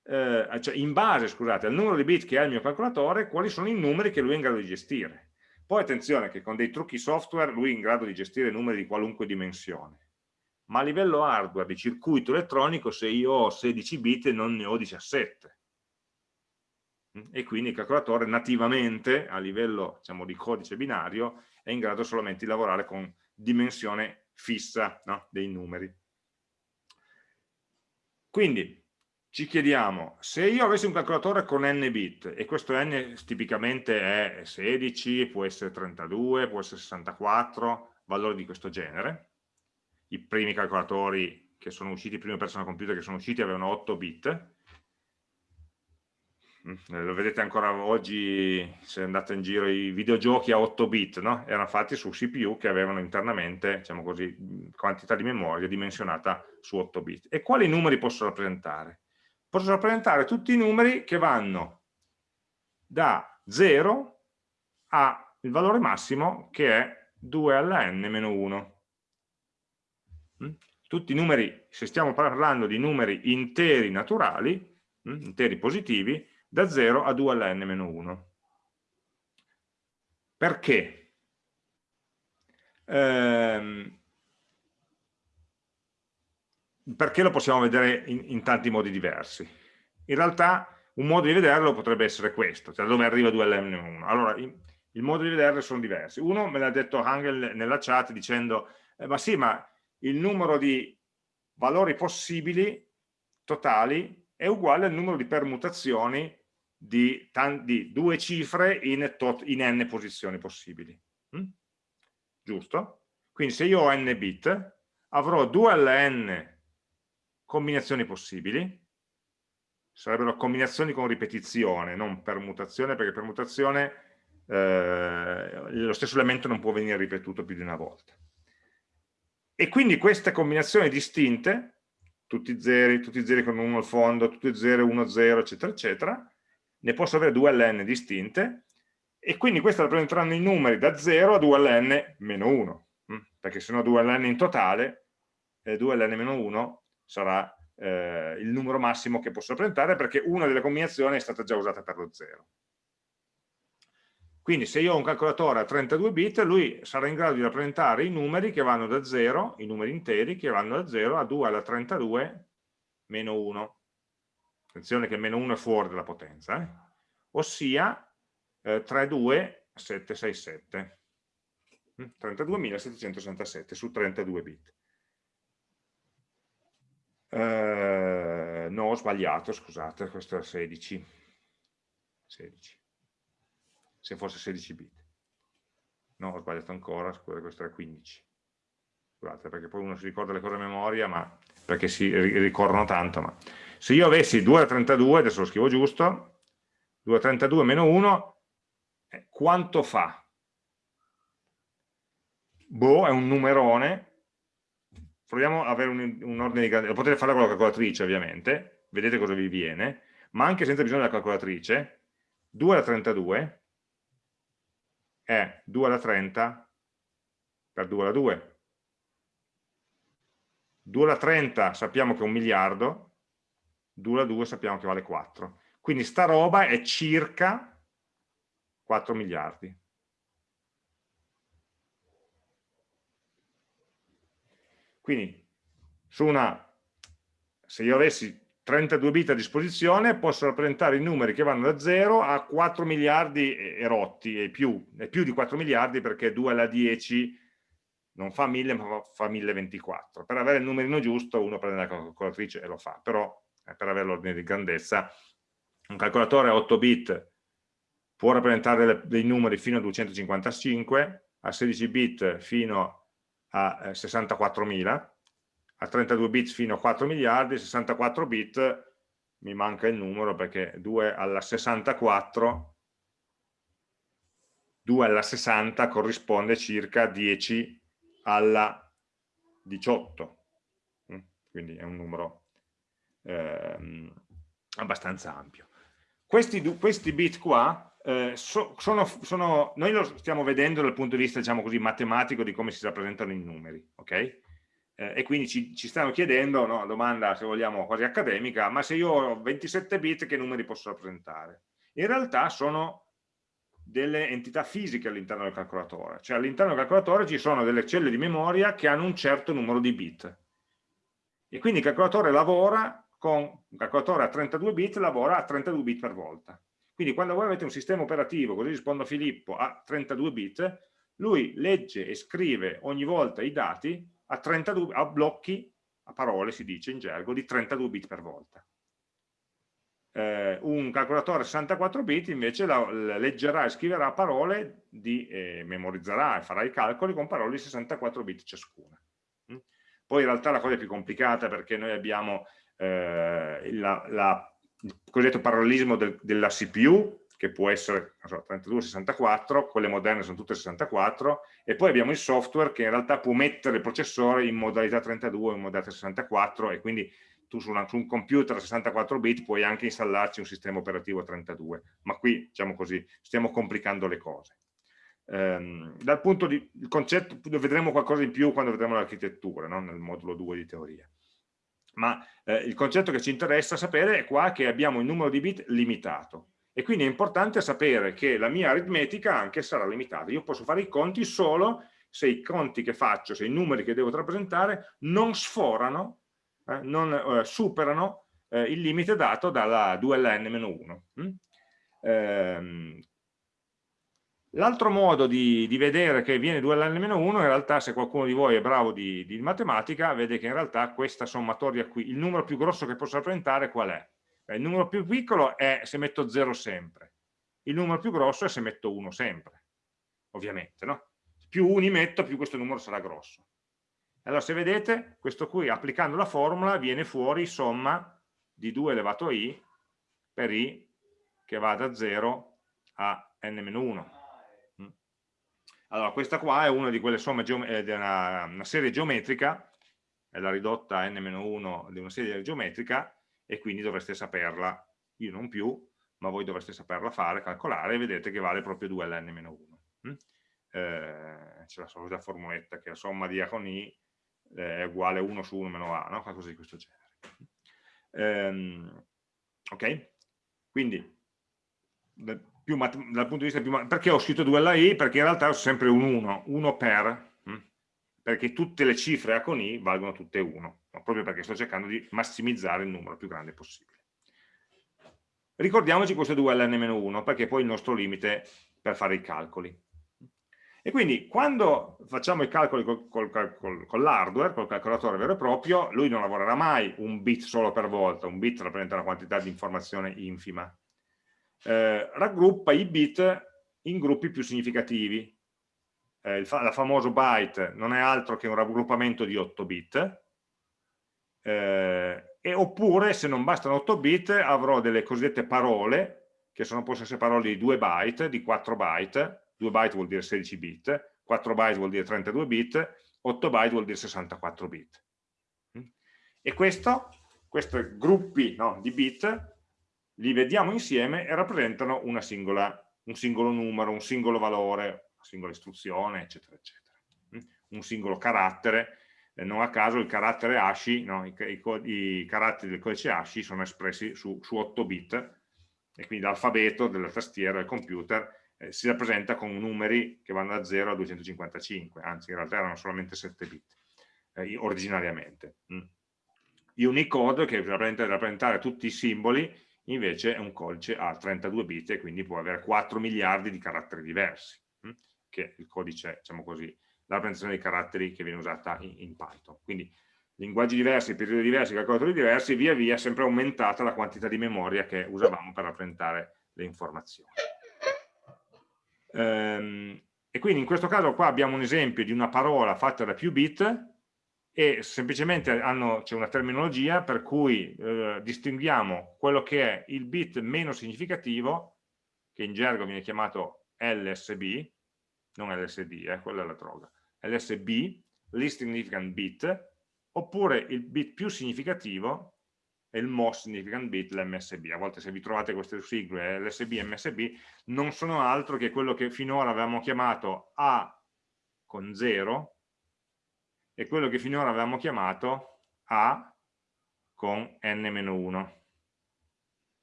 eh, cioè in base, scusate, al numero di bit che ha il mio calcolatore, quali sono i numeri che lui è in grado di gestire. Poi attenzione che con dei trucchi software lui è in grado di gestire numeri di qualunque dimensione. Ma a livello hardware di circuito elettronico, se io ho 16 bit non ne ho 17 e quindi il calcolatore nativamente a livello diciamo, di codice binario è in grado solamente di lavorare con dimensione fissa no? dei numeri. Quindi ci chiediamo, se io avessi un calcolatore con n bit, e questo n tipicamente è 16, può essere 32, può essere 64, valori di questo genere, i primi calcolatori che sono usciti, i primi personal computer che sono usciti avevano 8 bit, lo vedete ancora oggi se andate in giro i videogiochi a 8 bit no? erano fatti su CPU che avevano internamente diciamo così, quantità di memoria dimensionata su 8 bit e quali numeri posso rappresentare? posso rappresentare tutti i numeri che vanno da 0 a il valore massimo che è 2 alla n meno 1. Mm? Tutti i numeri, se stiamo parlando di numeri interi naturali, mm, interi positivi, da 0 a 2 alla n meno 1. Perché? Ehm, perché lo possiamo vedere in, in, tanti modi diversi. In realtà un modo di vederlo potrebbe essere questo, cioè dove arriva 2 alla n meno 1. Allora, in, il modo di vederle sono diversi. Uno me l'ha detto Hangel nella chat dicendo, eh, ma sì, ma il numero di valori possibili totali è uguale al numero di permutazioni di, di due cifre in, in, n posizioni possibili. Mm? Giusto? Quindi se io ho n bit, avrò 2 alla n combinazioni possibili, sarebbero combinazioni con ripetizione, non permutazione, perché permutazione eh, lo stesso elemento non può venire ripetuto più di una volta. E quindi queste combinazioni distinte, tutti zeri, tutti zeri con 1 al fondo, tutti 0, 1, 0, eccetera, eccetera, ne posso avere 2 ln distinte, e quindi queste rappresenteranno i numeri da 0 a 2 ln meno 1, hm? perché se no 2 ln in totale, eh, 2 ln meno 1 sarà eh, il numero massimo che posso rappresentare, perché una delle combinazioni è stata già usata per lo 0. Quindi se io ho un calcolatore a 32 bit, lui sarà in grado di rappresentare i numeri che vanno da 0, i numeri interi che vanno da 0 a 2 alla 32 meno 1. Attenzione che meno 1 è fuori dalla potenza, eh? ossia eh, 32767. 32.767 su 32 bit. Eh, no, ho sbagliato, scusate, questo è 16. 16 se fosse 16 bit. No, ho sbagliato ancora, scusate, questo era 15. Scusate, perché poi uno si ricorda le cose a memoria, ma perché si ricorrono tanto. Ma se io avessi 2 a 32, adesso lo scrivo giusto, 2 a 32 meno 1, eh, quanto fa? Boh, è un numerone. Proviamo ad avere un, un ordine di grandezza. Potete fare con la calcolatrice, ovviamente. Vedete cosa vi viene. Ma anche senza bisogno della calcolatrice, 2 alla 32 è 2 alla 30 per 2 alla 2. 2 alla 30 sappiamo che è un miliardo, 2 alla 2 sappiamo che vale 4. Quindi sta roba è circa 4 miliardi. Quindi su una, se io avessi 32 bit a disposizione, posso rappresentare i numeri che vanno da 0 a 4 miliardi e rotti, e più, e più di 4 miliardi perché 2 alla 10 non fa 1000 ma fa 1024. Per avere il numerino giusto uno prende la calcolatrice e lo fa, però per avere l'ordine di grandezza un calcolatore a 8 bit può rappresentare dei numeri fino a 255, a 16 bit fino a eh, 64.000, a 32 bit fino a 4 miliardi, 64 bit mi manca il numero perché 2 alla 64 2 alla 60 corrisponde circa 10 alla 18 mm, quindi è un numero ehm, abbastanza ampio questi, questi bit qua eh, so, sono, sono, noi lo stiamo vedendo dal punto di vista diciamo così matematico di come si rappresentano i numeri ok? eh, e quindi ci, ci stanno chiedendo, no, domanda se vogliamo quasi accademica, ma se io ho 27 bit che numeri posso rappresentare? In realtà sono delle entità fisiche all'interno del calcolatore, cioè all'interno del calcolatore ci sono delle celle di memoria che hanno un certo numero di bit e quindi il calcolatore lavora con un calcolatore a 32 bit lavora a 32 bit per volta quindi quando voi avete un sistema operativo, così rispondo a Filippo, a 32 bit, lui legge e scrive ogni volta i dati a, 32, a blocchi, a parole si dice in gergo, di 32 bit per volta. Eh, un calcolatore 64 bit invece la, la leggerà e scriverà parole, di, eh, memorizzerà e farà i calcoli con parole di 64 bit ciascuna. Mm? Poi in realtà la cosa è più complicata perché noi abbiamo eh, la, la, il cosiddetto parallelismo del, della CPU che può essere so, 32-64, quelle moderne sono tutte 64, e poi abbiamo il software che in realtà può mettere il processore in modalità 32 o in modalità 64 e quindi tu su, una, su, un computer a 64 bit puoi anche installarci un sistema operativo a 32, ma qui diciamo così stiamo complicando le cose. Ehm, dal punto di il concetto, vedremo qualcosa in più quando vedremo l'architettura, no? nel modulo 2 di teoria. Ma eh, il concetto che ci interessa sapere è qua che abbiamo il numero di bit limitato e quindi è importante sapere che la mia aritmetica anche sarà limitata. Io posso fare i conti solo se i conti che faccio, se i numeri che devo rappresentare non sforano, eh, non eh, superano eh, il limite dato dalla 2ln-1. Mm? L'altro modo di, di, vedere che viene 2 alln-1, in realtà se qualcuno di voi è bravo di, di, matematica, vede che in realtà questa sommatoria qui, il numero più grosso che posso rappresentare qual è? il numero più piccolo è se metto 0 sempre, il numero più grosso è se metto 1 sempre, ovviamente, no? Più uni metto, più questo numero sarà grosso. Allora se vedete, questo qui applicando la formula viene fuori somma di 2 elevato a i per i che va da 0 a n-1 allora, questa qua è una di quelle somme, è eh, una, una serie geometrica, è la ridotta n-1 di una serie geometrica e quindi dovreste saperla, io non più, ma voi dovreste saperla fare, calcolare e vedete che vale proprio 2 ln-1. Mm? Eh, C'è la solita formuletta che la somma di A con I eh, è uguale a 1 su 1 meno A, no? qualcosa di questo genere. Ehm, ok? Quindi più dal punto di vista più perché ho scritto 2 alla i? Perché in realtà ho sempre un 1, 1 per, hm? perché tutte le cifre A con i valgono tutte 1, no? proprio perché sto cercando di massimizzare il numero più grande possibile. Ricordiamoci questo 2 ln-1 perché è poi il nostro limite per fare i calcoli. E quindi quando facciamo i calcoli col, col, col, con l'hardware, col calcolatore vero e proprio, lui non lavorerà mai un bit solo per volta, un bit rappresenta una quantità di informazione infima, eh, raggruppa i bit in gruppi più significativi. Eh, il, fa la famoso byte non è altro che un raggruppamento di 8 bit, eh, e oppure se non bastano 8 bit avrò delle cosiddette parole, che sono, possono essere parole di 2 byte, di 4 byte, 2 byte vuol dire 16 bit, 4 byte vuol dire 32 bit, 8 byte vuol dire 64 bit. Mm? E questo, questi gruppi no, di bit li vediamo insieme e rappresentano singola, un singolo numero, un singolo valore, una singola istruzione, eccetera, eccetera. Mm? Un singolo carattere, eh, non a caso il carattere ASCII, no? I, i, i, caratteri del codice ASCII sono espressi su, su 8 bit e quindi l'alfabeto della tastiera del computer eh, si rappresenta con numeri che vanno da 0 a 255, anzi in realtà erano solamente 7 bit eh, originariamente. Mm. Unicode che rappresenta rappresentare tutti i simboli invece è un codice a 32 bit e quindi può avere 4 miliardi di caratteri diversi, hm? che è il codice, diciamo così, la rappresentazione dei caratteri che viene usata in, in Python. Quindi linguaggi diversi, periodi diversi, calcolatori diversi, via via è sempre aumentata la quantità di memoria che usavamo per rappresentare le informazioni. Ehm, e quindi in questo caso qua abbiamo un esempio di una parola fatta da più bit e semplicemente c'è una terminologia per cui eh, distinguiamo quello che è il bit meno significativo, che in gergo viene chiamato LSB, non LSD, eh, quella è la droga, LSB, least significant bit, oppure il bit più significativo è il most significant bit, l'MSB. A volte se vi trovate queste sigle, LSB e MSB, non sono altro che quello che finora avevamo chiamato A con 0, è quello che finora avevamo chiamato A con n-1.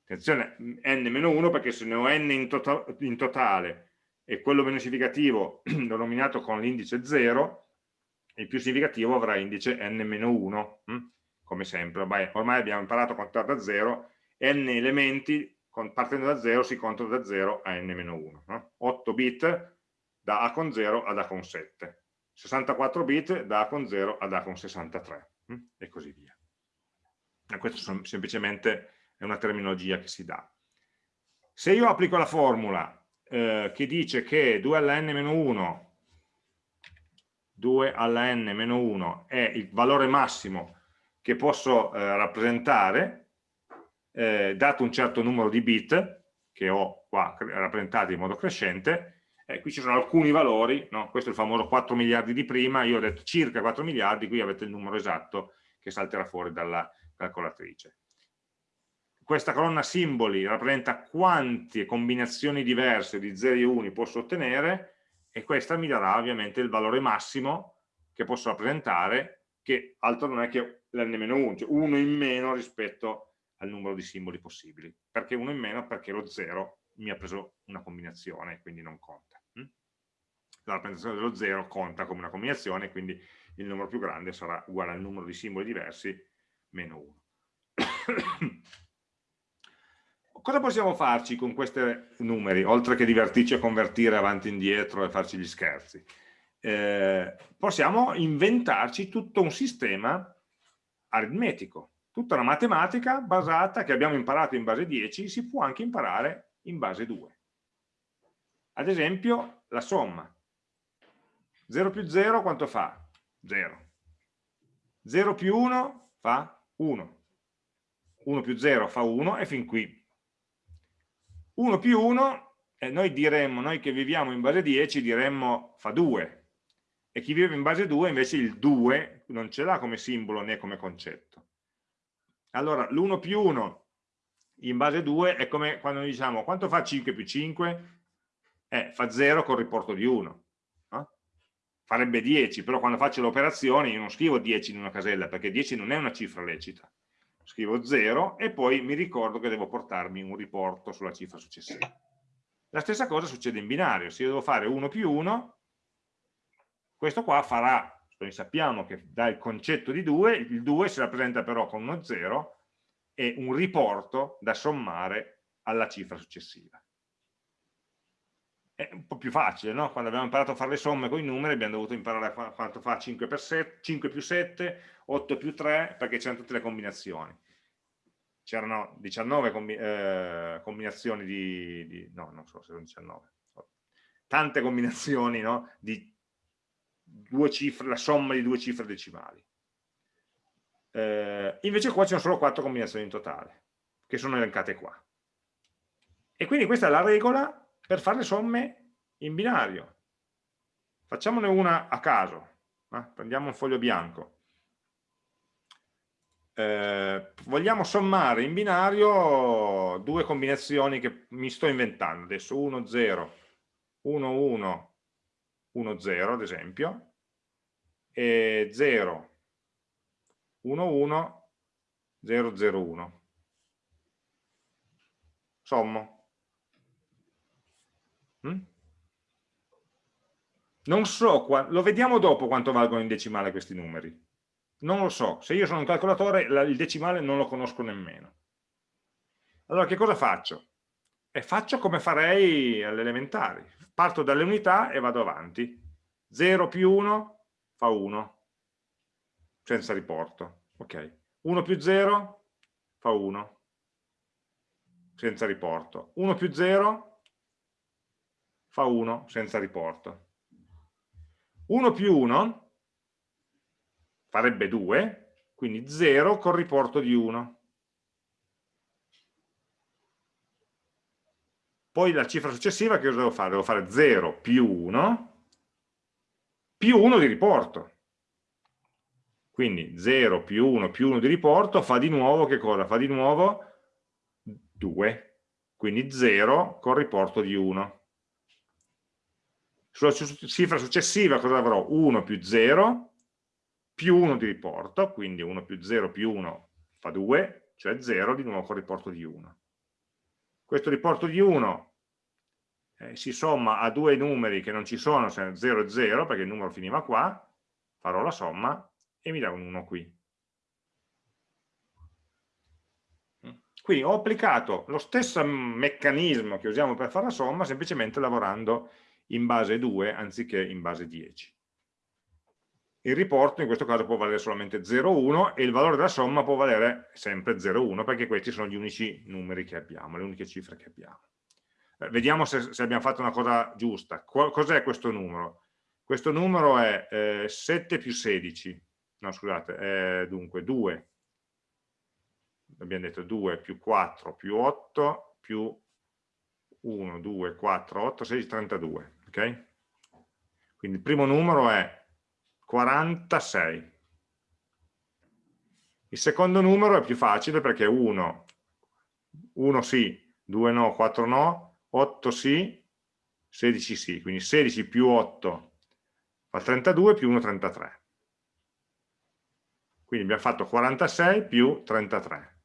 Attenzione, n-1 perché se ne ho n in, to tota-, in totale e quello meno significativo l'ho nominato con l'indice 0, il più significativo avrà indice n-1, hm? come sempre. Ormai, ormai, abbiamo imparato a contare da 0, n elementi partendo da 0 si contano da 0 a n-1. No? 8 bit da A con 0 ad A con 7. 64 bit da con 0 ad A con 63 hm? e così via. E questa semplicemente è una terminologia che si dà. Se io applico la formula eh, che dice che 2 alla n-1 2 alla n-1 è il valore massimo che posso eh, rappresentare eh, dato un certo numero di bit che ho qua rappresentati in modo crescente eh, qui ci sono alcuni valori, no? questo è il famoso 4 miliardi di prima, io ho detto circa 4 miliardi, qui avete il numero esatto che salterà fuori dalla calcolatrice. Questa colonna simboli rappresenta quante combinazioni diverse di 0 e 1 posso ottenere e questa mi darà ovviamente il valore massimo che posso rappresentare, che altro non è che l'n-1, cioè 1 in meno rispetto al numero di simboli possibili. Perché 1 in meno? Perché lo 0 mi ha preso una combinazione, quindi non conta. La rappresentazione dello 0 conta come una combinazione, quindi il numero più grande sarà uguale al numero di simboli diversi meno 1. Cosa possiamo farci con questi numeri, oltre che divertirci a convertire avanti e indietro e farci gli scherzi? Eh, possiamo inventarci tutto un sistema aritmetico, tutta una matematica basata, che abbiamo imparato in base 10, si può anche imparare in base 2. Ad esempio, la somma. 0 più 0 quanto fa? 0. 0 più 1 fa 1. 1 più 0 fa 1 e fin qui. 1 più 1, eh, noi diremmo, noi che viviamo in base 10 diremmo fa 2. E chi vive in base 2 invece il 2 non ce l'ha come simbolo né come concetto. Allora l'1 più 1 in base 2 è come quando diciamo quanto fa 5 più 5? Eh, fa 0 col riporto di 1 farebbe 10, però quando faccio le operazioni io non scrivo 10 in una casella, perché 10 non è una cifra lecita. Scrivo 0 e poi mi ricordo che devo portarmi un riporto sulla cifra successiva. La stessa cosa succede in binario, se io devo fare 1 più 1, questo qua farà, noi sappiamo che dà il concetto di 2, il 2 si rappresenta però con uno 0 e un riporto da sommare alla cifra successiva è un po' più facile, no? quando abbiamo imparato a fare le somme con i numeri abbiamo dovuto imparare a quanto fa 5, per 7, 5 più 7, 8 più 3, perché c'erano tutte le combinazioni. C'erano 19 combi eh, combinazioni di, di, no, non so se sono 19, tante combinazioni no? di due cifre, la somma di due cifre decimali. Eh, invece qua ci sono solo 4 combinazioni in totale, che sono elencate qua. E quindi questa è la regola per fare le somme in binario. Facciamone una a caso, eh? prendiamo un foglio bianco. Eh, vogliamo sommare in binario due combinazioni che mi sto inventando adesso 1 0 1 1 1 0 ad esempio e 0 1 1 0 0 1 sommo Mm? Non so, lo vediamo dopo quanto valgono in decimale questi numeri. Non lo so, se io sono un calcolatore il decimale non lo conosco nemmeno. Allora che cosa faccio? E faccio come farei alle elementari. Parto dalle unità e vado avanti. 0 più 1 fa 1, senza riporto. Ok. 1 più 0 fa 1, senza riporto. 1 più 0 fa 1 senza riporto. 1 più 1 farebbe 2, quindi 0 con riporto di 1. Poi la cifra successiva che cosa devo fare? Devo fare 0 più 1 più 1 di riporto. Quindi 0 più 1 più 1 di riporto fa di nuovo che cosa? Fa di nuovo 2. Quindi 0 con riporto di 1. Sulla cifra successiva cosa avrò? 1 più 0 più 1 di riporto, quindi 1 più 0 più 1 fa 2, cioè 0 di nuovo con riporto di 1. Questo riporto di 1 eh, si somma a due numeri che non ci sono, 0 e 0, perché il numero finiva qua, farò la somma e mi dà un 1 qui. Quindi ho applicato lo stesso meccanismo che usiamo per fare la somma, semplicemente lavorando in base 2 anziché in base 10. Il riporto in questo caso può valere solamente 0,1 e il valore della somma può valere sempre 0,1 perché questi sono gli unici numeri che abbiamo, le uniche cifre che abbiamo. Eh, vediamo se, se, abbiamo fatto una cosa giusta. Cos'è questo numero? Questo numero è eh, 7 più 16, no scusate, è dunque 2, abbiamo detto 2 più 4 più 8 più 1, 2, 4, 8, 16, 32 ok? Quindi il primo numero è 46. Il secondo numero è più facile perché 1, 1 sì, 2 no, 4 no, 8 sì, 16 sì, quindi 16 più 8 fa 32 più 1 33. Quindi abbiamo fatto 46 più 33.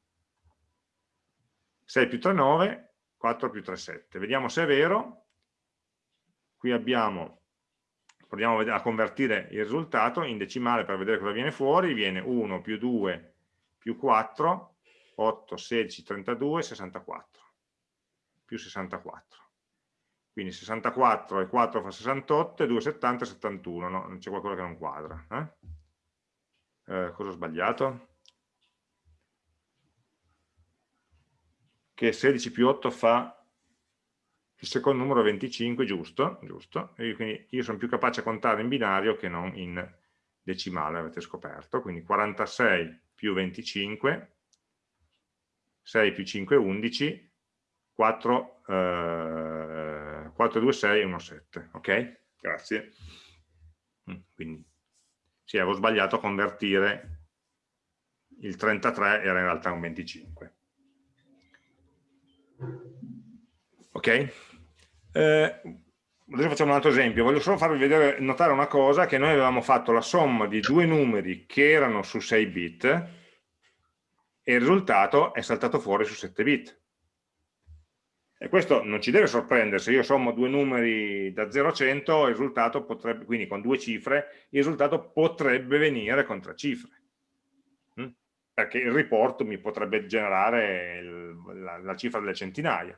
6 più 3 9, 4 più 3 7. Vediamo se è vero. Qui abbiamo, proviamo a convertire il risultato in decimale per vedere cosa viene fuori. Viene 1 più 2 più 4, 8, 16, 32, 64. Più 64 quindi 64 e 4 fa 68 e 2, 70 71 no, c'è qualcosa che non quadra eh? Eh, cosa ho sbagliato? che 16 più 8 fa il secondo numero 25 giusto, giusto e quindi io sono più capace a contare in binario che non in decimale avete scoperto quindi 46 più 25 6 più 5 11 4 eh, 4, 2, 6 e 1, 7. Ok? Grazie. Mm, quindi, sì, avevo sbagliato a convertire il 33, era in realtà un 25. Ok? Eh, adesso facciamo un altro esempio. Voglio solo farvi vedere, notare una cosa, che noi avevamo fatto la somma di due numeri che erano su 6 bit e il risultato è saltato fuori su 7 bit. E questo non ci deve sorprendere, se io sommo due numeri da 0 a 100, il risultato potrebbe, quindi con due cifre, il risultato potrebbe venire con tre cifre. Mm? Perché il report mi potrebbe generare il, la, la, cifra delle centinaia.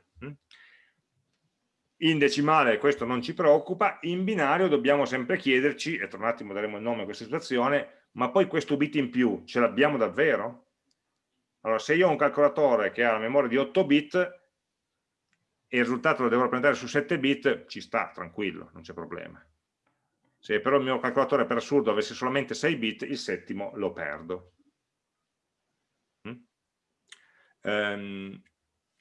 In decimale questo non ci preoccupa, in binario dobbiamo sempre chiederci, e tra un attimo daremo il nome a questa situazione, ma poi questo bit in più ce l'abbiamo davvero? Allora, se io ho un calcolatore che ha la memoria di 8 bit, e il risultato lo devo rappresentare su 7 bit, ci sta, tranquillo, non c'è problema. Se però il mio calcolatore per assurdo avesse solamente 6 bit, il settimo lo perdo. Mm? Ehm,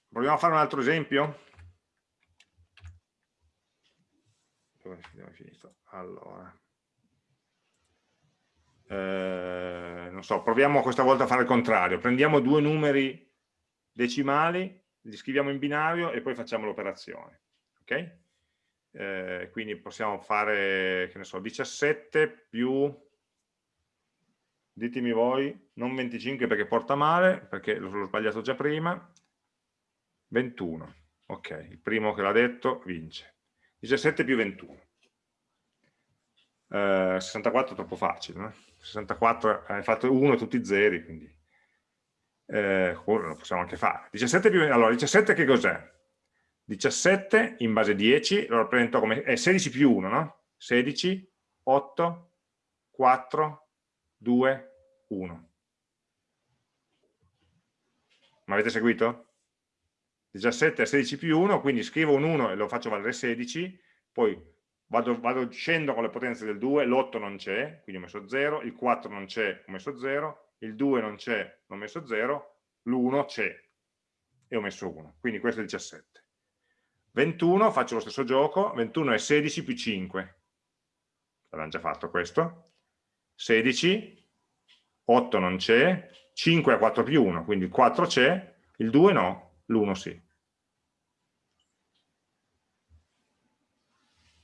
proviamo a fare un altro esempio? Dove è finito? Allora. Eh, non so, proviamo questa volta a fare il contrario. Prendiamo due numeri decimali li scriviamo in binario e poi facciamo l'operazione. Ok? Eh, quindi possiamo fare, che ne so, 17 più, ditemi voi, non 25 perché porta male, perché l'ho sbagliato già prima, 21. Ok, il primo che l'ha detto vince. 17 più 21. Eh, 64 è troppo facile, no? 64 hai fatto 1 tutti zeri, quindi eh, lo possiamo anche fare. 17 più, allora, 17 che cos'è? 17 in base 10 lo rappresento come è 16 più 1, no? 16, 8, 4, 2, 1. Ma avete seguito? 17 è 16 più 1, quindi scrivo un 1 e lo faccio valere 16, poi vado, vado scendo con le potenze del 2, l'8 non c'è, quindi ho messo 0, il 4 non c'è, ho messo 0, il 2 non c'è, ho messo 0, l'1 c'è e ho messo 1, quindi questo è il 17. 21, faccio lo stesso gioco, 21 è 16 più 5, l'abbiamo già fatto questo, 16, 8 non c'è, 5 è 4 più 1, quindi il 4 c'è, il 2 no, l'1 sì.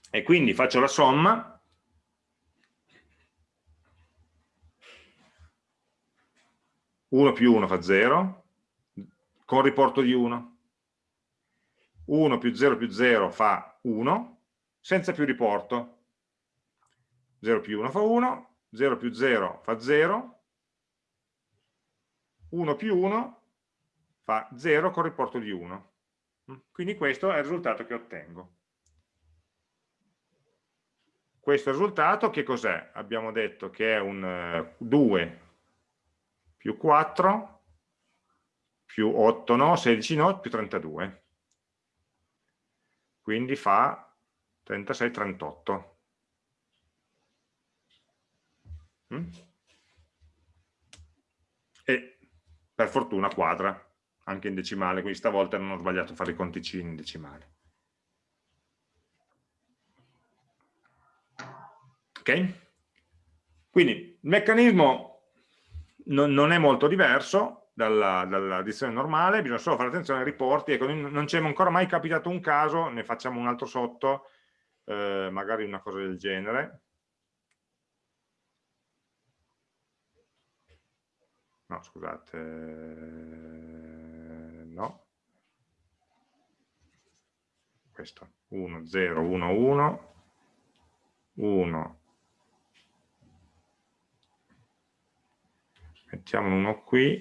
E quindi faccio la somma 1 più 1 fa 0, con riporto di 1. 1 più 0 più 0 fa 1, senza più riporto. 0 più 1 fa 1, 0 più 0 fa 0, 1 più 1 fa 0 con riporto di 1. Quindi questo è il risultato che ottengo. Questo risultato che cos'è? Abbiamo detto che è un 2 eh, più 4 più 8 no, 16 no, più 32. Quindi fa 36, 38. Mm? E per fortuna quadra, anche in decimale, quindi stavolta non ho sbagliato a fare i conticini in decimale. Ok? Quindi il meccanismo non, non è molto diverso, dalla, dall'addizione normale, bisogna solo fare attenzione ai riporti, ecco, non ci è ancora mai capitato un caso, ne facciamo un altro sotto, eh, magari una cosa del genere. No, scusate, no. Questo, 1, 0, 1, 1, 1, mettiamo uno qui,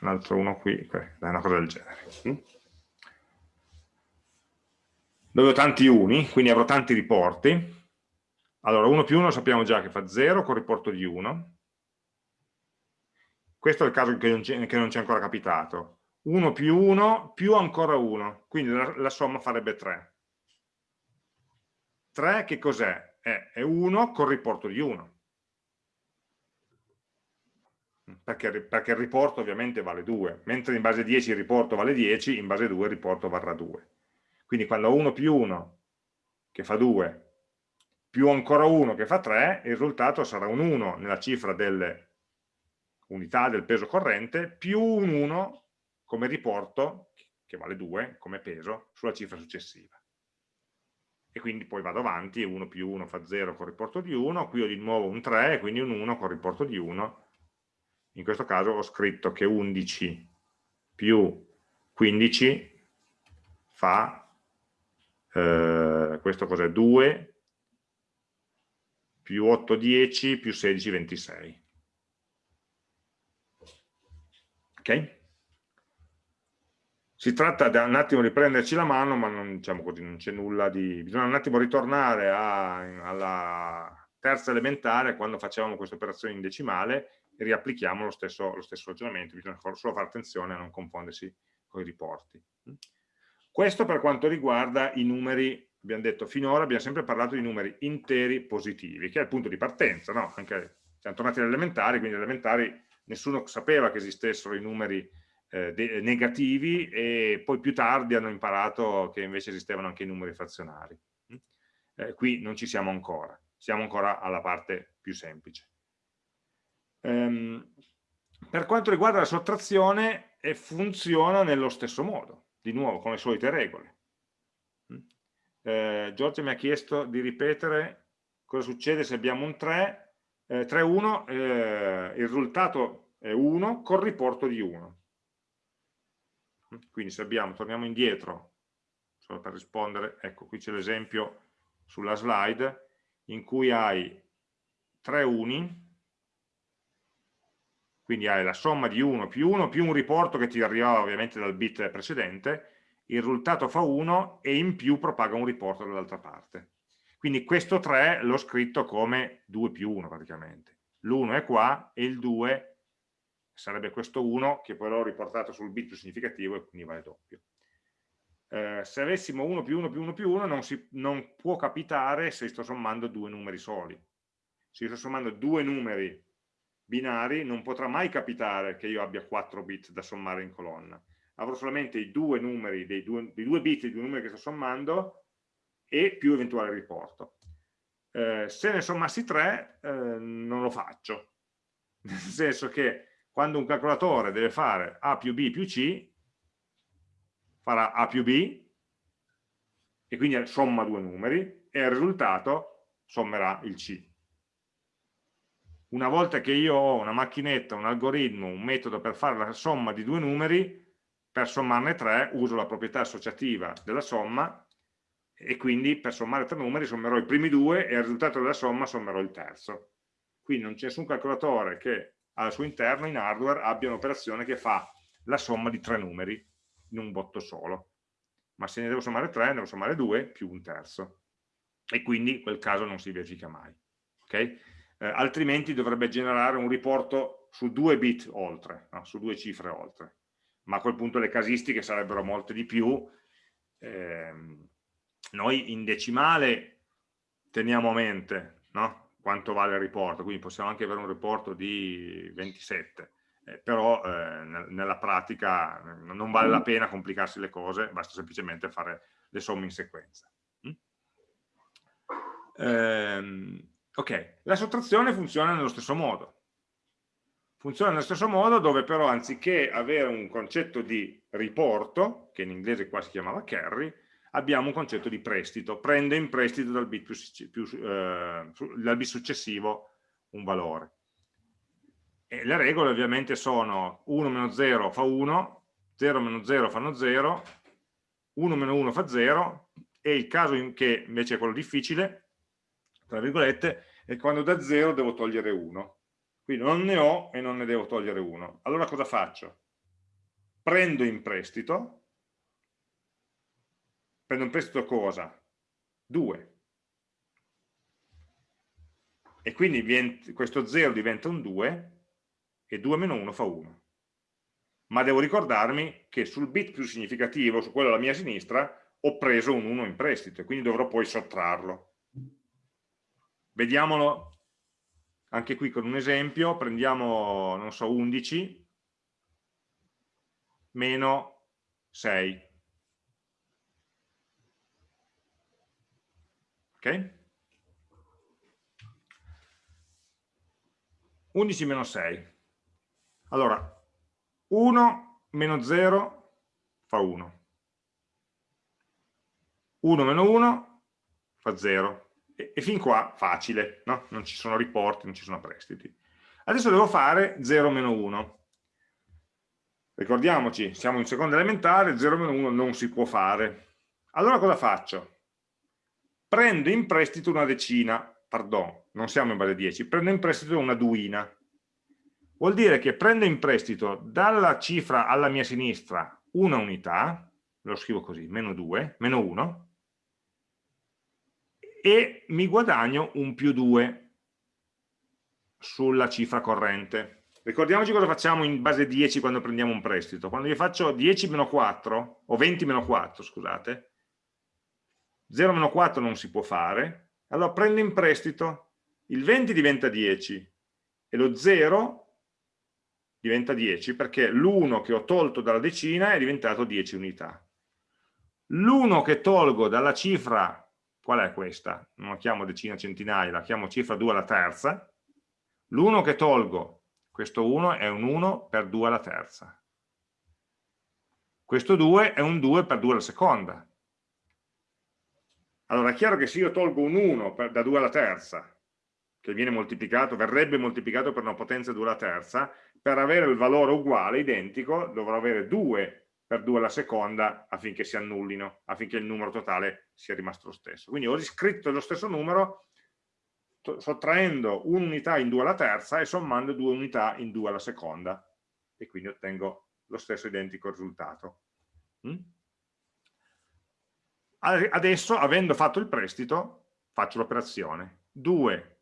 un altro uno qui, una cosa del genere. Mm? Dove ho tanti uni, quindi avrò tanti riporti. Allora, 1 più 1 sappiamo già che fa 0 con riporto di 1. Questo è il caso che non ci è ancora capitato. 1 più 1 più ancora 1, quindi la, la somma farebbe 3. 3 che cos'è? È 1 con riporto di 1 perché, perché, il riporto ovviamente vale 2, mentre in base 10 il riporto vale 10, in base 2 il riporto varrà 2. Quindi quando ho 1 più 1 che fa 2, più ancora 1 che fa 3, il risultato sarà un 1 nella cifra delle unità del peso corrente, più un 1 come riporto, che vale 2 come peso, sulla cifra successiva. E quindi poi vado avanti, 1 più 1 fa 0 con riporto di 1, qui ho di nuovo un 3, quindi un 1 con riporto di 1, in questo caso ho scritto che 11 più 15 fa, eh, questo cos'è? 2 più 8, 10 più 16, 26. Ok? Si tratta di un attimo di prenderci la mano, ma non, diciamo non c'è nulla di... Bisogna un attimo ritornare a, alla terza elementare, quando facevamo queste operazioni in decimale, riapplichiamo lo stesso, lo stesso ragionamento, bisogna solo fare attenzione a non confondersi con i riporti. Questo per quanto riguarda i numeri, abbiamo detto finora, abbiamo sempre parlato di numeri interi positivi, che è il punto di partenza, no? Anche, siamo tornati agli elementari, quindi agli elementari nessuno sapeva che esistessero i numeri eh, negativi e poi più tardi hanno imparato che invece esistevano anche i numeri frazionari. Eh, qui non ci siamo ancora, siamo ancora alla parte più semplice. Ehm, per quanto riguarda la sottrazione, eh, funziona nello stesso modo, di nuovo, con le solite regole. Mm? Eh, Giorgio mi ha chiesto di ripetere cosa succede se abbiamo un 3, eh, 3, 1, eh, il risultato è 1 con riporto di 1. Quindi se abbiamo, torniamo indietro, solo per rispondere, ecco qui c'è l'esempio sulla slide, in cui hai 3 uni, quindi hai la somma di 1 più 1 più un riporto che ti arrivava ovviamente dal bit precedente, il risultato fa 1 e in più propaga un riporto dall'altra parte. Quindi questo 3 l'ho scritto come 2 più 1 praticamente. L'1 è qua e il 2 sarebbe questo 1 che poi l'ho riportato sul bit più significativo e quindi vale doppio. Eh, se avessimo 1 più 1 più 1 più 1 non, si, non può capitare se sto sommando due numeri soli. Se sto sommando due numeri binari non potrà mai capitare che io abbia 4 bit da sommare in colonna. Avrò solamente i due numeri, dei due, dei due bit dei due numeri che sto sommando e più eventuale riporto. Eh, se ne sommassi 3 eh, non lo faccio, nel senso che quando un calcolatore deve fare A più B più C, farà A più B, e quindi somma due numeri, e il risultato sommerà il C una volta che io ho una macchinetta, un algoritmo, un metodo per fare la somma di due numeri, per sommarne tre uso la proprietà associativa della somma e quindi per sommare tre numeri sommerò i primi due e al risultato della somma sommerò il terzo. Quindi non c'è nessun calcolatore che al suo interno in hardware abbia un'operazione che fa la somma di tre numeri in un botto solo. Ma se ne devo sommare tre, ne devo sommare due più un terzo. E quindi quel caso non si verifica mai. Okay? eh, altrimenti dovrebbe generare un riporto su due bit oltre, no? su due cifre oltre, ma a quel punto le casistiche sarebbero molte di più. Eh, noi in decimale teniamo a mente no? Quanto vale il riporto, quindi possiamo anche avere un riporto di 27, eh, però eh, nella pratica non vale la pena complicarsi le cose, basta semplicemente fare le somme in sequenza. Mm? Ehm, Ok, la sottrazione funziona nello stesso modo. funziona nello stesso modo dove però anziché avere un concetto di riporto, che in inglese qua si chiamava carry, abbiamo un concetto di prestito, prende in prestito dal bit, più, più, eh, dal bit successivo un valore. E le regole ovviamente sono 1 meno 0 fa 1, 0 meno 0 fanno 0, 1 meno 1 fa 0, e il caso in che invece è quello difficile, tra virgolette, è quando da 0 devo togliere 1. Quindi non ne ho e non ne devo togliere 1. Allora cosa faccio? Prendo in prestito, prendo in prestito cosa? 2. E quindi questo 0 diventa un 2 e 2 meno 1 fa 1. Ma devo ricordarmi che sul bit più significativo, su quello alla mia sinistra, ho preso un 1 in prestito e quindi dovrò poi sottrarlo. Vediamolo anche qui con un esempio, prendiamo, non so, 11 meno 6. Ok? 11 meno 6. Allora, 1 meno 0 fa 1. 1 meno 1 fa 0 e, e fin qua facile, no? non ci sono riporti, non ci sono prestiti. Adesso devo fare 0 meno 1. Ricordiamoci, siamo in seconda elementare, 0 meno 1 non si può fare. Allora cosa faccio? Prendo in prestito una decina, pardon, non siamo in base 10, prendo in prestito una duina. Vuol dire che prendo in prestito dalla cifra alla mia sinistra una unità, lo scrivo così, meno 2, meno 1, e mi guadagno un più 2 sulla cifra corrente. Ricordiamoci cosa facciamo in base 10 quando prendiamo un prestito. Quando io faccio 10 meno 4, o 20 meno 4, scusate, 0 meno 4 non si può fare, allora prendo in prestito, il 20 diventa 10 e lo 0 diventa 10 perché l'1 che ho tolto dalla decina è diventato 10 unità. L'1 che tolgo dalla cifra qual è questa? Non la chiamo decina centinaia, la chiamo cifra 2 alla terza. L'1 che tolgo, questo 1 è un 1 per 2 alla terza. Questo 2 è un 2 per 2 alla seconda. Allora è chiaro che se io tolgo un 1 per, da 2 alla terza, che viene moltiplicato, verrebbe moltiplicato per una potenza 2 alla terza, per avere il valore uguale, identico, dovrò avere 2 per 2 alla seconda affinché si annullino, affinché il numero totale sia rimasto lo stesso. Quindi ho riscritto lo stesso numero sottraendo un'unità in 2 alla terza e sommando due unità in 2 alla seconda e quindi ottengo lo stesso identico risultato. Mm? Adesso, avendo fatto il prestito, faccio l'operazione. 2,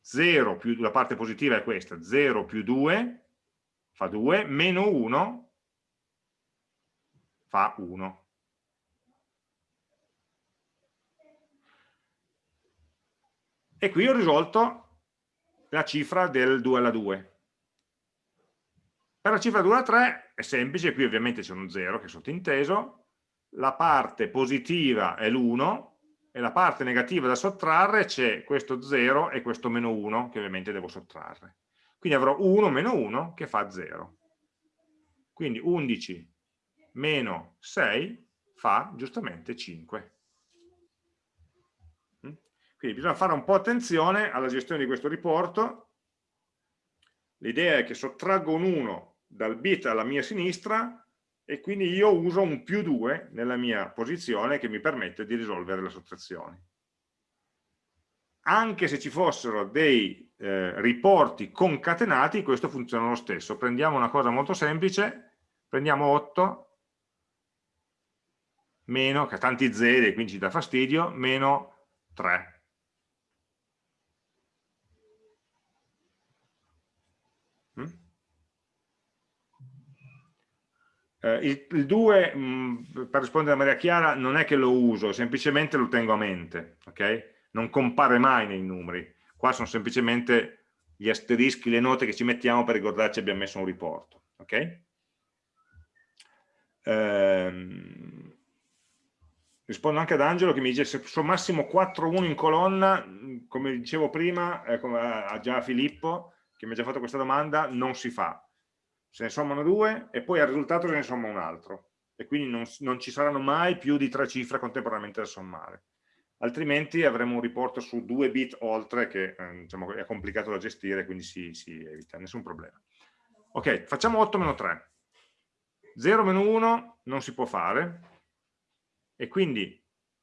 0 più, la parte positiva è questa, 0 più 2 fa 2, meno 1 fa 1. E qui ho risolto la cifra del 2 alla 2. Per la cifra 2 alla 3 è semplice, qui ovviamente c'è uno 0 che è sottinteso, la parte positiva è l'1 e la parte negativa da sottrarre c'è questo 0 e questo meno 1 che ovviamente devo sottrarre. Quindi avrò 1 meno 1 che fa 0. Quindi 11 meno 6 fa giustamente 5. Mm? Quindi bisogna fare un po' attenzione alla gestione di questo riporto. L'idea è che sottraggo un 1 dal bit alla mia sinistra e quindi io uso un più 2 nella mia posizione che mi permette di risolvere la sottrazione. Anche se ci fossero dei eh, riporti concatenati, questo funziona lo stesso. Prendiamo una cosa molto semplice, prendiamo 8 meno, che ha tanti zeri quindi ci dà fastidio, meno 3. Eh, il, il 2, mh, mm, per rispondere a Maria Chiara, non è che lo uso, semplicemente lo tengo a mente, ok? Non compare mai nei numeri. Qua sono semplicemente gli asterischi, le note che ci mettiamo per ricordarci abbiamo messo un riporto, ok? Ehm, rispondo anche ad Angelo che mi dice se sommassimo 4 1 in colonna, come dicevo prima, eh, come a già Filippo, che mi ha già fatto questa domanda, non si fa. Se ne sommano due e poi al risultato se ne somma un altro. E quindi non, non ci saranno mai più di tre cifre contemporaneamente da sommare. Altrimenti avremo un riporto su due bit oltre che eh, diciamo, è complicato da gestire, quindi si, si evita, nessun problema. Ok, facciamo 8 meno 3. 0 meno 1 non si può fare e quindi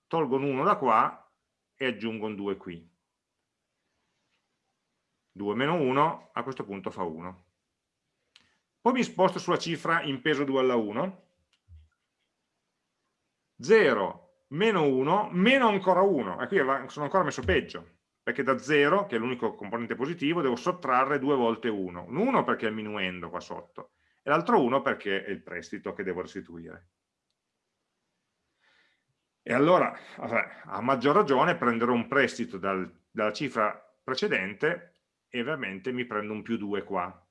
tolgo un 1 da qua e aggiungo un 2 qui. 2 meno 1 a questo punto fa 1. Poi mi sposto sulla cifra in peso 2 alla 1. 0 meno 1 meno ancora 1. E qui sono ancora messo peggio perché da 0, che è l'unico componente positivo, devo sottrarre due volte 1. Un 1 perché è il minuendo qua sotto, e l'altro 1 perché è il prestito che devo restituire. E allora, a maggior ragione, prenderò un prestito dal, dalla cifra precedente e ovviamente mi prendo un più 2 qua.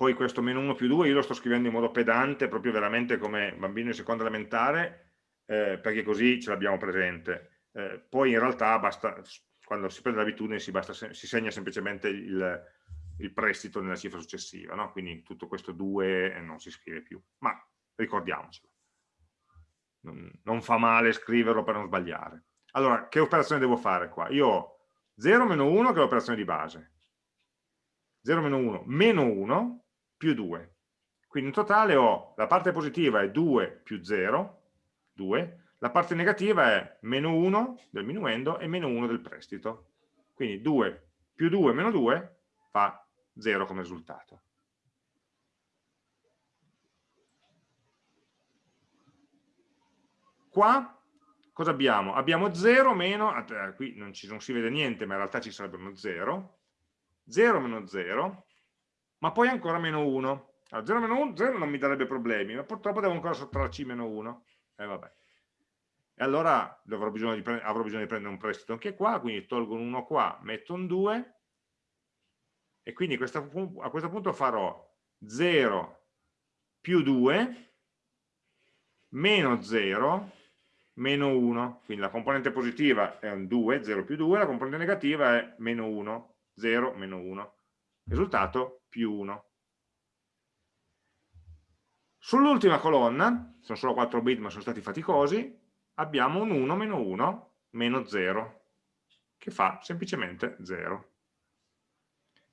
Poi questo meno 1 più 2 io lo sto scrivendo in modo pedante, proprio veramente come bambino in seconda elementare, eh, perché così ce l'abbiamo presente eh, poi in realtà basta, quando si prende l'abitudine si, si, segna semplicemente il, il, prestito nella cifra successiva, no? quindi tutto questo 2 non si scrive più, ma ricordiamocelo. Non, non fa male scriverlo per non sbagliare. Allora, che operazione devo fare qua? Io ho 0 meno 1 che è l'operazione di base, 0 meno 1 meno 1 più 2. Quindi in totale ho la parte positiva è 2 più 0, 2, la parte negativa è meno 1 del minuendo e meno 1 del prestito. Quindi 2 più 2 meno 2 fa 0 come risultato. Qua cosa abbiamo? Abbiamo 0 meno, eh, qui non, ci, non si vede niente ma in realtà ci sarebbe uno 0, 0 meno 0, ma poi ancora meno 1. Allora, 0 meno 1, 0 non mi darebbe problemi, ma purtroppo devo ancora sottrarci meno 1. E eh, vabbè e allora avrò bisogno, di, avrò bisogno di prendere un prestito anche qua, quindi tolgo un 1 qua, metto un 2 e quindi a questo punto farò 0 più 2 meno 0 meno 1, quindi la componente positiva è un 2, 0 più 2, la componente negativa è meno 1, 0 meno 1, risultato più 1. Sull'ultima colonna, sono solo 4 bit ma sono stati faticosi, abbiamo un 1 meno 1 meno 0, che fa semplicemente 0.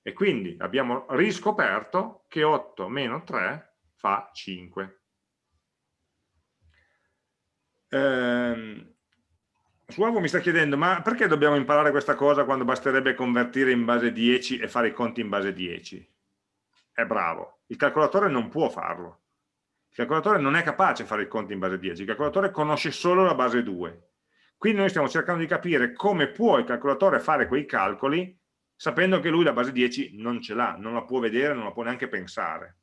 E quindi abbiamo riscoperto che 8 meno 3 fa 5. Ehm, Suavo mi sta chiedendo, ma perché dobbiamo imparare questa cosa quando basterebbe convertire in base 10 e fare i conti in base 10? È bravo, il calcolatore non può farlo il calcolatore non è capace di fare i conti in base 10, il calcolatore conosce solo la base 2. Quindi noi stiamo cercando di capire come può il calcolatore fare quei calcoli sapendo che lui la base 10 non ce l'ha, non la può vedere, non la può neanche pensare.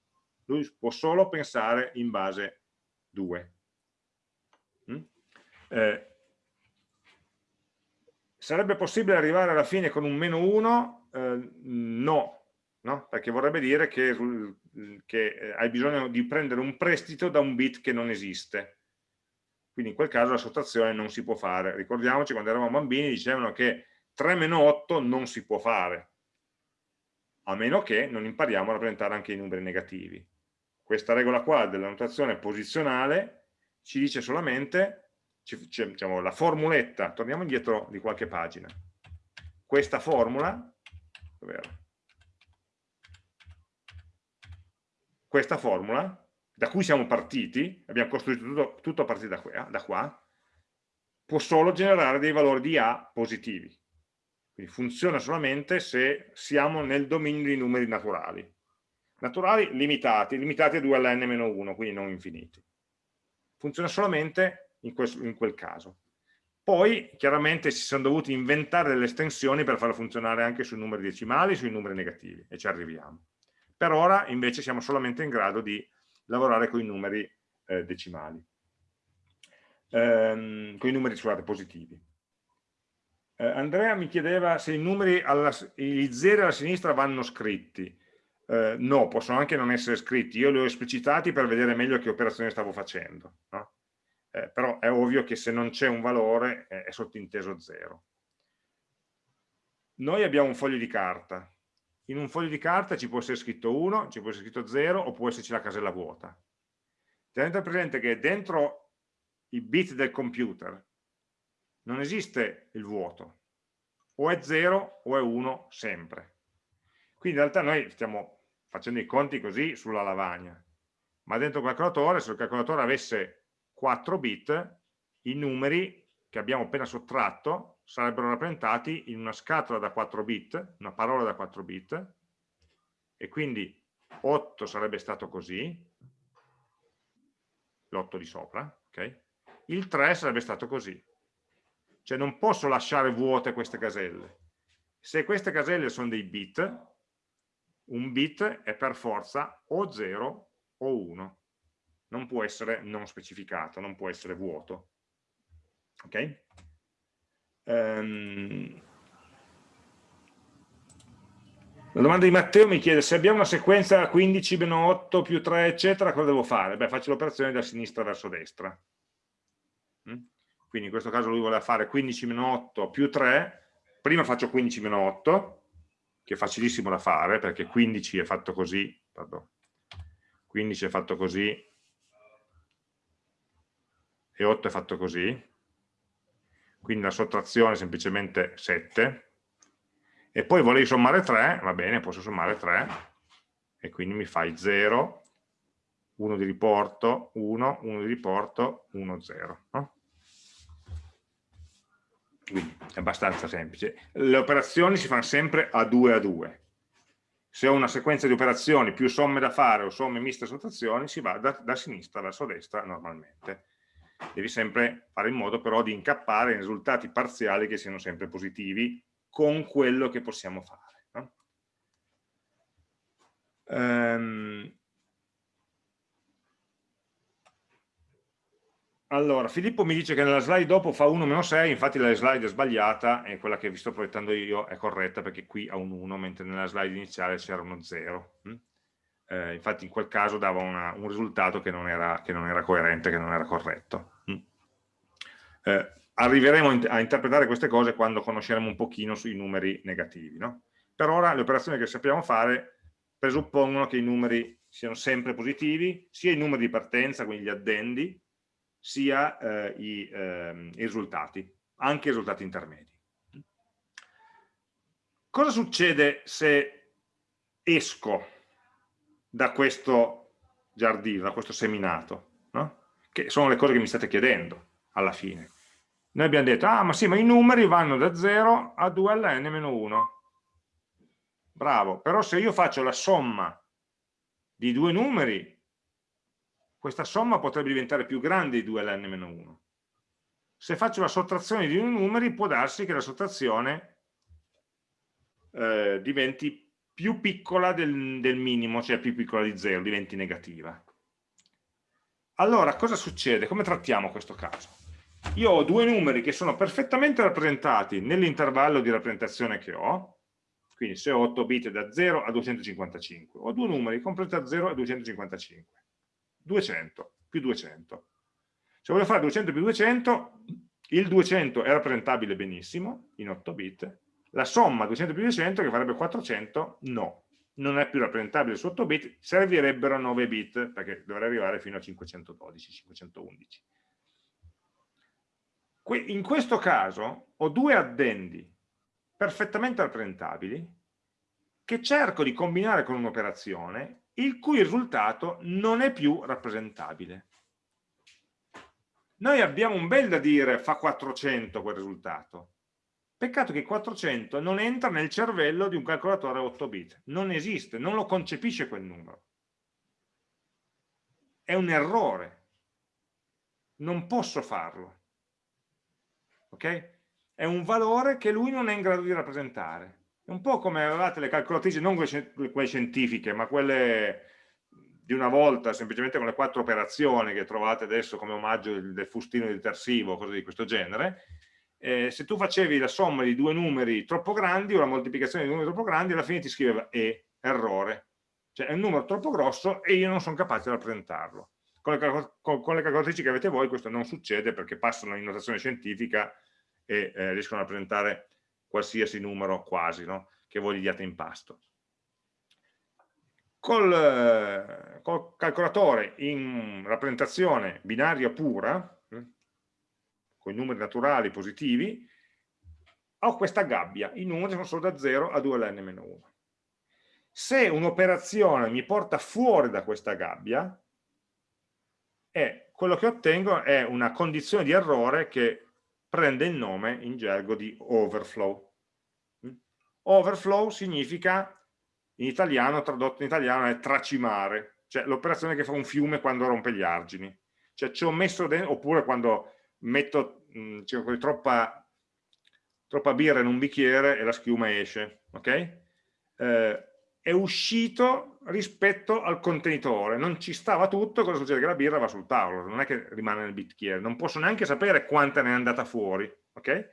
Lui può solo pensare in base 2. Mm? Eh, sarebbe possibile arrivare alla fine con un meno 1? Eh, no, no? perché vorrebbe dire che, che eh, hai bisogno di prendere un prestito da un bit che non esiste. Quindi in quel caso la sottrazione non si può fare. Ricordiamoci, quando eravamo bambini dicevano che 3 meno 8 non si può fare, a meno che non impariamo a rappresentare anche i numeri negativi. Questa regola qua della notazione posizionale ci dice solamente, diciamo, la formuletta, torniamo indietro di qualche pagina, questa formula, questa formula, da cui siamo partiti, abbiamo costruito tutto, tutto a partire da qua, da qua, può solo generare dei valori di A positivi. Quindi funziona solamente se siamo nel dominio dei numeri naturali. Naturali limitati, limitati a 2 alla n-1, quindi non infiniti. Funziona solamente in, questo, in quel caso. Poi chiaramente si sono dovuti inventare delle estensioni per farlo funzionare anche sui numeri decimali, sui numeri negativi, e ci arriviamo. Per ora invece siamo solamente in grado di lavorare con i numeri eh, decimali, ehm, con i numeri scusate, positivi. Eh, Andrea mi chiedeva se i numeri, alla, i zeri alla sinistra vanno scritti. Eh, no, possono anche non essere scritti, io li ho esplicitati per vedere meglio che operazione stavo facendo, no? Eh, però è ovvio che se non c'è un valore è sottinteso 0. noi abbiamo un foglio di carta. In un foglio di carta ci può essere scritto 1, ci può essere scritto 0 o può esserci la casella vuota. Tenete presente che dentro i bit del computer non esiste il vuoto, o è 0 o è 1 sempre. Quindi in realtà noi stiamo facendo i conti così sulla lavagna, ma dentro il calcolatore, se il calcolatore avesse 4 bit, i numeri che abbiamo appena sottratto sarebbero rappresentati in una scatola da 4 bit, una parola da 4 bit, e quindi 8 sarebbe stato così, l'8 di sopra, ok? il 3 sarebbe stato così. Cioè non posso lasciare vuote queste caselle. Se queste caselle sono dei bit, un bit è per forza o 0 o 1. Non può essere non specificato, non può essere vuoto ok? Um, la domanda di Matteo mi chiede se abbiamo una sequenza 15 meno 8 più 3 eccetera cosa devo fare? Beh faccio l'operazione da sinistra verso destra mm? quindi in questo caso lui voleva fare 15 meno 8 più 3 prima faccio 15 meno 8 che è facilissimo da fare perché 15 è fatto così pardon, 15 è fatto così e 8 è fatto così quindi la sottrazione è semplicemente 7, e poi volevi sommare 3, va bene, posso sommare 3, e quindi mi fai 0, 1 di riporto, 1, 1 di riporto, 1, 0. No? Quindi è abbastanza semplice. Le operazioni si fanno sempre a 2 a 2. Se ho una sequenza di operazioni più somme da fare o somme miste sottrazioni, si va da, da sinistra verso destra normalmente devi sempre fare in modo però di incappare in risultati parziali che siano sempre positivi con quello che possiamo fare. No? Um, allora, Filippo mi dice che nella slide dopo fa 1 meno 6, infatti la slide è sbagliata e quella che vi sto proiettando io è corretta perché qui ha un 1, mentre nella slide iniziale c'era uno 0. Eh, infatti in quel caso dava una, un risultato che non, era, che non, era, coerente, che non era corretto. Mm. Eh, arriveremo a interpretare queste cose quando conosceremo un pochino sui numeri negativi. No? Per ora le operazioni che sappiamo fare presuppongono che i numeri siano sempre positivi, sia i numeri di partenza, quindi gli addendi, sia eh, i, eh, i risultati, anche i risultati intermedi. Cosa succede se esco da questo giardino, da questo seminato, no? che sono le cose che mi state chiedendo alla fine. Noi abbiamo detto, ah ma sì, ma i numeri vanno da 0 a 2 alla n-1. Bravo, però se io faccio la somma di due numeri, questa somma potrebbe diventare più grande di 2 alla n-1. Se faccio la sottrazione di due numeri, può darsi che la sottrazione eh, diventi più piccola del, del minimo, cioè più piccola di 0, diventi negativa. Allora, cosa succede? Come trattiamo questo caso? Io ho due numeri che sono perfettamente rappresentati nell'intervallo di rappresentazione che ho, quindi se ho 8 bit da 0 a 255, ho due numeri compresi da 0 a 255, 200 più 200. Se voglio fare 200 più 200, il 200 è rappresentabile benissimo in 8 bit, la somma 200 più 200 che farebbe 400 no, non è più rappresentabile su 8 bit, servirebbero 9 bit perché dovrei arrivare fino a 512, 511. In questo caso ho due addendi perfettamente rappresentabili che cerco di combinare con un'operazione il cui risultato non è più rappresentabile. Noi abbiamo un bel da dire fa 400 quel risultato, Peccato che 400 non entra nel cervello di un calcolatore 8 bit, non esiste, non lo concepisce quel numero. È un errore, non posso farlo. Ok? È un valore che lui non è in grado di rappresentare. È un po' come avevate le calcolatrici, non quelle scientifiche, ma quelle di una volta, semplicemente con le quattro operazioni che trovate adesso come omaggio del fustino detersivo, cose di questo genere, eh, se tu facevi la somma di due numeri troppo grandi o la moltiplicazione di numeri troppo grandi, alla fine ti scriveva E, errore. Cioè è un numero troppo grosso e io non sono capace di rappresentarlo. Con le, con, con le, calcolatrici che avete voi questo non succede perché passano in notazione scientifica e eh, riescono a rappresentare qualsiasi numero quasi no? che voi gli diate in pasto. Col, eh, col calcolatore in rappresentazione binaria pura, con i numeri naturali positivi, ho questa gabbia, i numeri sono solo da 0 a 2 ln-1. Se un'operazione mi porta fuori da questa gabbia, è, quello che ottengo è una condizione di errore che prende il nome in gergo di overflow. Mm? Overflow significa, in italiano, tradotto in italiano, è tracimare, cioè l'operazione che fa un fiume quando rompe gli argini. Cioè ci ho messo dentro, oppure quando metto mh, mm, troppa troppa birra in un bicchiere e la schiuma esce, ok? Eh, è uscito rispetto al contenitore, non ci stava tutto, cosa succede? Che la birra va sul tavolo, non è che rimane nel bicchiere, non posso neanche sapere quanta ne è andata fuori, ok?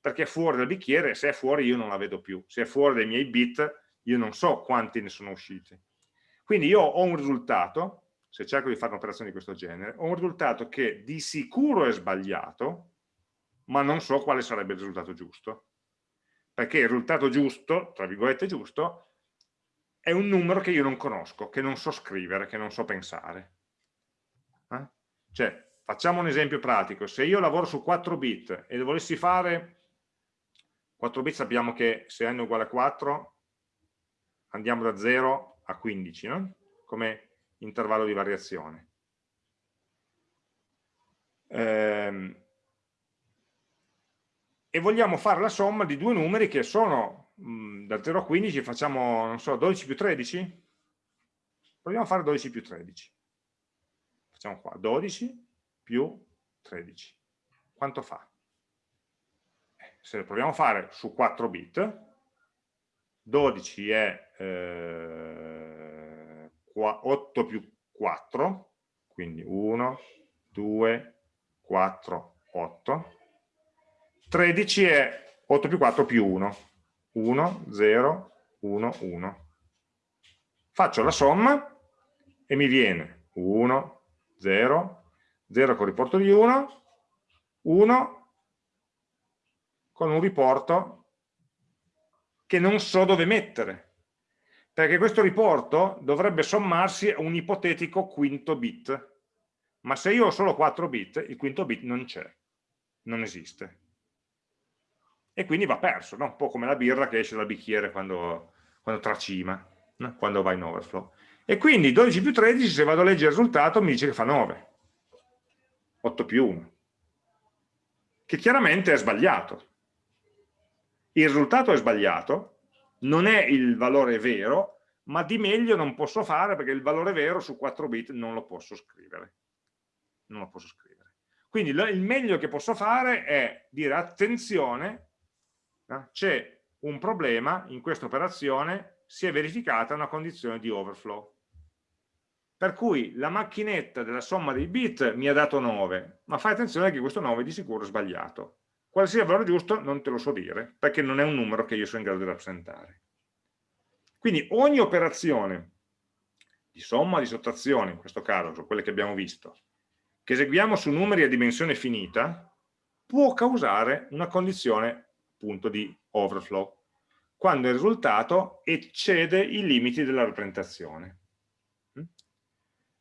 Perché è fuori dal bicchiere, se è fuori io non la vedo più, se è fuori dai miei bit io non so quanti ne sono usciti. Quindi io ho un risultato, se cerco di fare un'operazione di questo genere, ho un risultato che di sicuro è sbagliato, ma non so quale sarebbe il risultato giusto. Perché il risultato giusto, tra virgolette giusto, è un numero che io non conosco, che non so scrivere, che non so pensare. Eh? Cioè, facciamo un esempio pratico. Se io lavoro su 4 bit e volessi fare 4 bit sappiamo che se n è uguale a 4 andiamo da 0 a 15 no? come intervallo di variazione. Ehm, e vogliamo fare la somma di due numeri che sono da 0 a 15, facciamo, non so, 12 più 13? Proviamo a fare 12 più 13. Facciamo qua, 12 più 13. Quanto fa? Eh, se lo proviamo a fare su 4 bit, 12 è eh, 8 più 4, quindi 1, 2, 4, 8, 13 è 8 più 4 più 1. 1, 0, 1, 1. Faccio la somma e mi viene 1, 0, 0 con riporto di 1, 1 con un riporto che non so dove mettere. Perché questo riporto dovrebbe sommarsi a un ipotetico quinto bit. Ma se io ho solo 4 bit, il quinto bit non c'è, non esiste e quindi va perso, no? un po' come la birra che esce dal bicchiere quando, quando tracima, no? quando va in overflow. E quindi 12 più 13, se vado a leggere il risultato, mi dice che fa 9. 8 più 1. Che chiaramente è sbagliato. Il risultato è sbagliato, non è il valore vero, ma di meglio non posso fare perché il valore vero su 4 bit non lo posso scrivere. Non lo posso scrivere. Quindi il meglio che posso fare è dire attenzione c'è un problema in questa operazione, si è verificata una condizione di overflow. Per cui la macchinetta della somma dei bit mi ha dato 9, ma fai attenzione che questo 9 di sicuro è sbagliato. Quale sia il valore giusto non te lo so dire, perché non è un numero che io sono in grado di rappresentare. Quindi ogni operazione di somma, di sottrazione, in questo caso, sono quelle che abbiamo visto, che eseguiamo su numeri a dimensione finita, può causare una condizione punto di overflow, quando il risultato eccede i limiti della rappresentazione. Mm?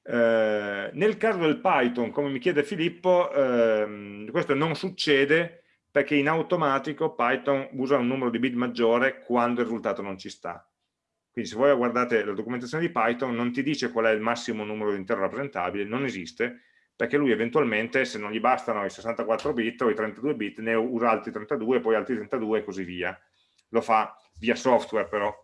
Eh, nel caso del Python, come mi chiede Filippo, ehm, questo non succede perché in automatico Python usa un numero di bit maggiore quando il risultato non ci sta. Quindi se voi guardate la documentazione di Python non ti dice qual è il massimo numero di intero rappresentabile, non esiste, perché lui eventualmente se non gli bastano i 64 bit o i 32 bit ne usa altri 32, poi altri 32 e così via. Lo fa via software però.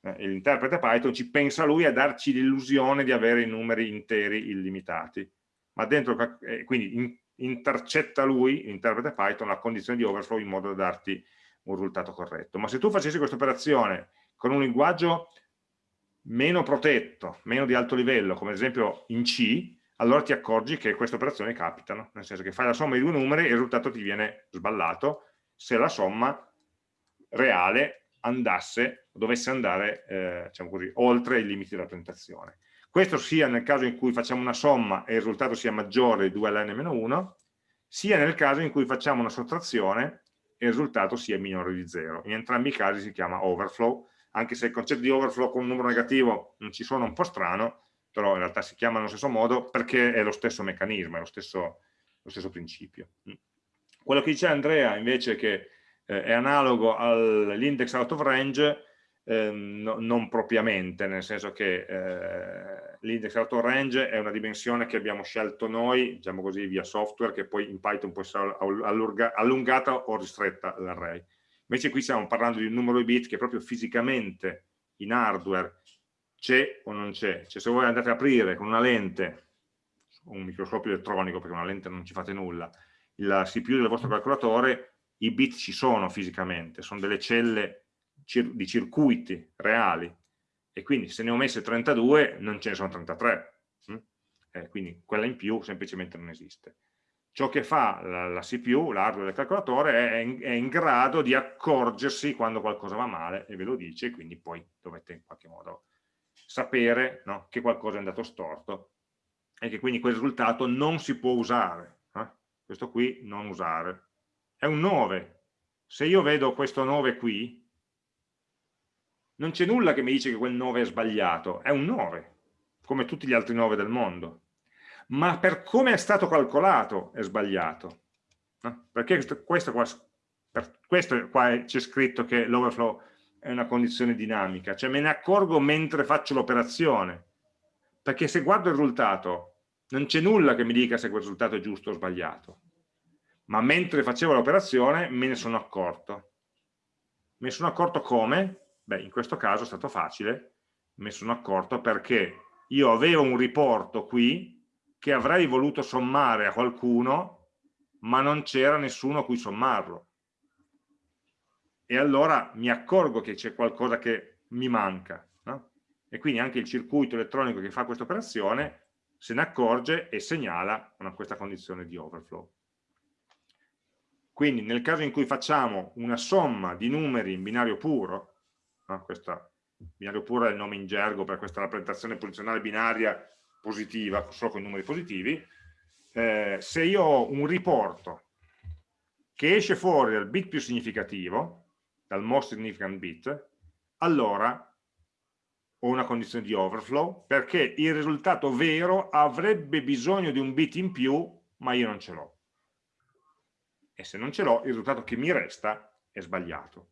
Eh, l'interprete Python ci pensa lui a darci l'illusione di avere i numeri interi illimitati. Ma dentro, eh, quindi in, intercetta lui, l'interprete Python, la condizione di overflow in modo da darti un risultato corretto. Ma se tu facessi questa operazione con un linguaggio meno protetto, meno di alto livello, come ad esempio in C, allora ti accorgi che queste operazioni capitano, nel senso che fai la somma di due numeri e il risultato ti viene sballato se la somma reale andasse, dovesse andare eh, diciamo così, oltre i limiti della rappresentazione. Questo sia nel caso in cui facciamo una somma e il risultato sia maggiore di 2 ln-1, sia nel caso in cui facciamo una sottrazione il risultato sia minore di 0. In entrambi i casi si chiama overflow, anche se il concetto di overflow con un numero negativo non ci suona un po' strano, però in realtà si chiama allo stesso modo perché è lo stesso meccanismo, è lo stesso, lo stesso principio. Mm. Quello che dice Andrea invece che eh, è analogo all'index out of range, eh, no, non propriamente, nel senso che eh, l'index out of range è una dimensione che abbiamo scelto noi, diciamo così, via software, che poi in Python può essere allungata o ristretta l'array. Invece qui stiamo parlando di un numero di bit che proprio fisicamente in hardware c'è o non c'è. Cioè se voi andate a aprire con una lente, un microscopio elettronico, perché una lente non ci fate nulla, la CPU del vostro calcolatore, i bit ci sono fisicamente, sono delle celle di circuiti reali, e quindi se ne ho messe 32 non ce ne sono 33, hm? eh, quindi quella in più semplicemente non esiste. Ciò che fa la, la CPU, l'hardware del calcolatore, è in, è in, grado di accorgersi quando qualcosa va male e ve lo dice, quindi poi dovete in qualche modo sapere no, che qualcosa è andato storto e che quindi quel risultato non si può usare. Eh? Questo qui non usare. È un 9. Se io vedo questo 9 qui, non c'è nulla che mi dice che quel 9 è sbagliato, è un 9, come tutti gli altri 9 del mondo. Ma per come è stato calcolato è sbagliato. No? Perché questo qua, per questo qua c'è scritto che l'overflow è una condizione dinamica, cioè me ne accorgo mentre faccio l'operazione, perché se guardo il risultato non c'è nulla che mi dica se quel risultato è giusto o sbagliato, ma mentre facevo l'operazione me ne sono accorto. Me ne sono accorto come? Beh, in questo caso è stato facile, me sono accorto perché io avevo un riporto qui che avrei voluto sommare a qualcuno, ma non c'era nessuno a cui sommarlo e allora mi accorgo che c'è qualcosa che mi manca. No? E quindi anche il circuito elettronico che fa questa operazione se ne accorge e segnala una, questa condizione di overflow. Quindi nel caso in cui facciamo una somma di numeri in binario puro, no? questo binario puro è il nome in gergo per questa rappresentazione posizionale binaria positiva, solo con i numeri positivi, eh, se io ho un riporto che esce fuori dal bit più significativo, dal most significant bit, allora ho una condizione di overflow perché il risultato vero avrebbe bisogno di un bit in più, ma io non ce l'ho. E se non ce l'ho, il risultato che mi resta è sbagliato.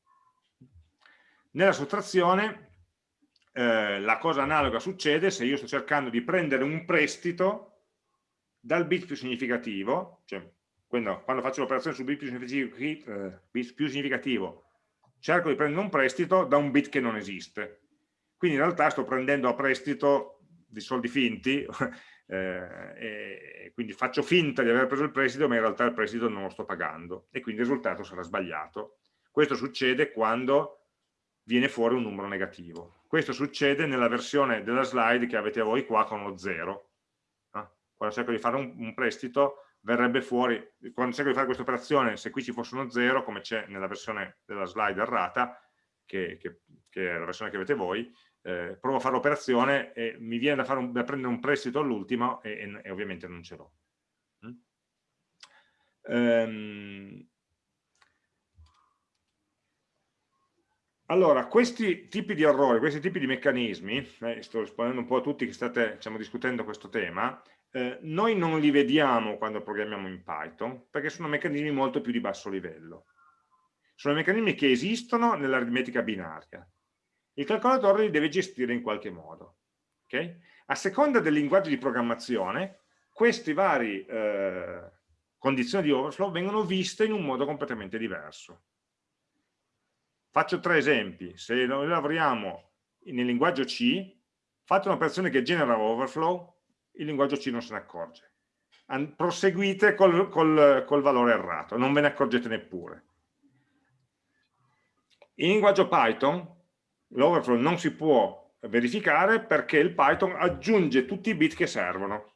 Nella sottrazione eh, la cosa analoga succede se io sto cercando di prendere un prestito dal bit più significativo, cioè quando, quando faccio l'operazione sul bit più eh, bit più significativo cerco di prendere un prestito da un bit che non esiste. Quindi in realtà sto prendendo a prestito di soldi finti, eh, quindi faccio finta di aver preso il prestito, ma in realtà il prestito non lo sto pagando e quindi il risultato sarà sbagliato. Questo succede quando viene fuori un numero negativo. Questo succede nella versione della slide che avete voi qua con lo 0. Eh? Quando cerco di fare un, prestito verrebbe fuori, quando cerco di fare questa operazione, se qui ci fosse uno 0, come c'è nella versione della slide errata, che, che, che, è la versione che avete voi, eh, provo a fare l'operazione e mi viene da, un, da prendere un prestito all'ultimo e, e, e, ovviamente non ce l'ho. Mm? Um, Allora, questi tipi di errori, questi tipi di meccanismi, eh, sto rispondendo un po' a tutti che state diciamo, discutendo questo tema, eh, noi non li vediamo quando programmiamo in Python perché sono meccanismi molto più di basso livello. Sono meccanismi che esistono nell'aritmetica binaria. Il calcolatore li deve gestire in qualche modo. Okay? A seconda del linguaggio di programmazione, queste varie eh, condizioni di overflow vengono viste in un modo completamente diverso. Faccio tre esempi. Se noi lavoriamo nel linguaggio C, fate un'operazione che genera overflow, il linguaggio C non se ne accorge. An proseguite col, col, col valore errato, non ve ne accorgete neppure. In linguaggio Python l'overflow non si può verificare perché il Python aggiunge tutti i bit che servono.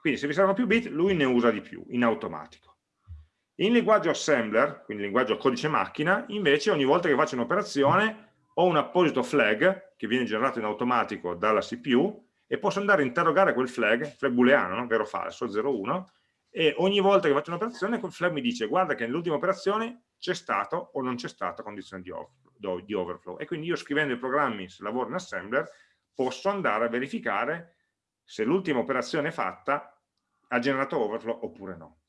Quindi se vi servono più bit, lui ne usa di più, in automatico. In linguaggio assembler, quindi linguaggio codice macchina, invece ogni volta che faccio un'operazione ho un apposito flag che viene generato in automatico dalla CPU e posso andare a interrogare quel flag, flag booleano, no? vero o falso, 0, 1, e ogni volta che faccio un'operazione quel flag mi dice guarda che nell'ultima operazione c'è stato o non c'è stata condizione di overflow e quindi io scrivendo i programmi se lavoro in assembler posso andare a verificare se l'ultima operazione fatta ha generato overflow oppure no.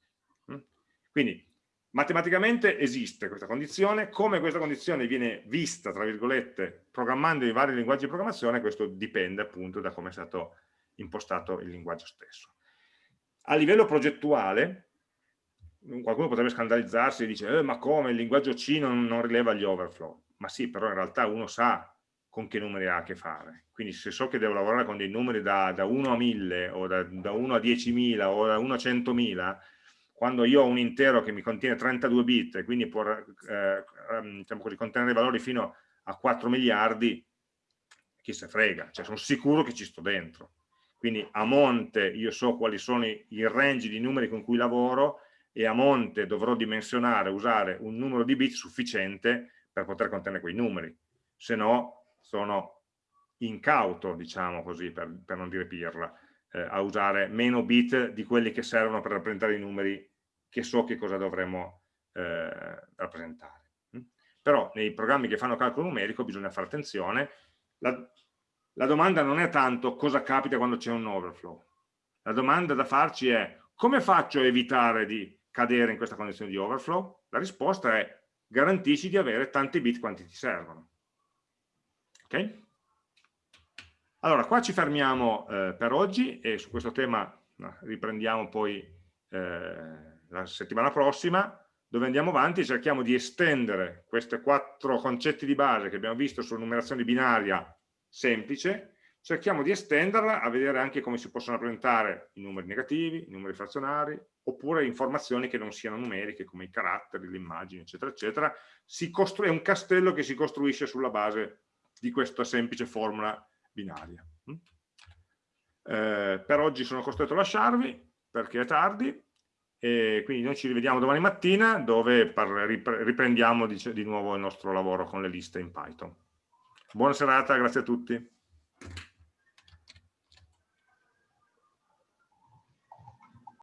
Quindi matematicamente esiste questa condizione, come questa condizione viene vista, tra virgolette, programmando i vari linguaggi di programmazione, questo dipende appunto da come è stato impostato il linguaggio stesso. A livello progettuale, qualcuno potrebbe scandalizzarsi e dice eh, ma come il linguaggio C non, non rileva gli overflow? Ma sì, però in realtà uno sa con che numeri ha a che fare. Quindi se so che devo lavorare con dei numeri da, da 1 a 1000 o da, da 1 a 10.000 o da 1 a 100.000, quando io ho un intero che mi contiene 32 bit e quindi può eh, ehm, diciamo così, contenere valori fino a 4 miliardi, chi se frega, cioè sono sicuro che ci sto dentro. Quindi a monte io so quali sono i, range di numeri con cui lavoro e a monte dovrò dimensionare, usare un numero di bit sufficiente per poter contenere quei numeri. Se no sono incauto, diciamo così, per, per non dire pirla, eh, a usare meno bit di quelli che servono per rappresentare i numeri che so che cosa dovremmo eh, rappresentare. Mm? Però nei programmi che fanno calcolo numerico bisogna fare attenzione, la, la domanda non è tanto cosa capita quando c'è un overflow, la domanda da farci è come faccio a evitare di cadere in questa condizione di overflow? La risposta è garantisci di avere tanti bit quanti ti servono. Ok? Allora, qua ci fermiamo eh, per oggi e su questo tema no, riprendiamo poi eh, la settimana prossima, dove andiamo avanti e cerchiamo di estendere questi quattro concetti di base che abbiamo visto sulla numerazione binaria semplice, cerchiamo di estenderla a vedere anche come si possono rappresentare i numeri negativi, i numeri frazionari, oppure informazioni che non siano numeriche, come i caratteri, le immagini, eccetera, eccetera. È un castello che si costruisce sulla base di questa semplice formula binaria. Mm? Eh, per oggi sono costretto a lasciarvi perché è tardi e quindi noi ci rivediamo domani mattina dove riprendiamo di, di nuovo il nostro lavoro con le liste in Python. Buona serata, grazie a tutti.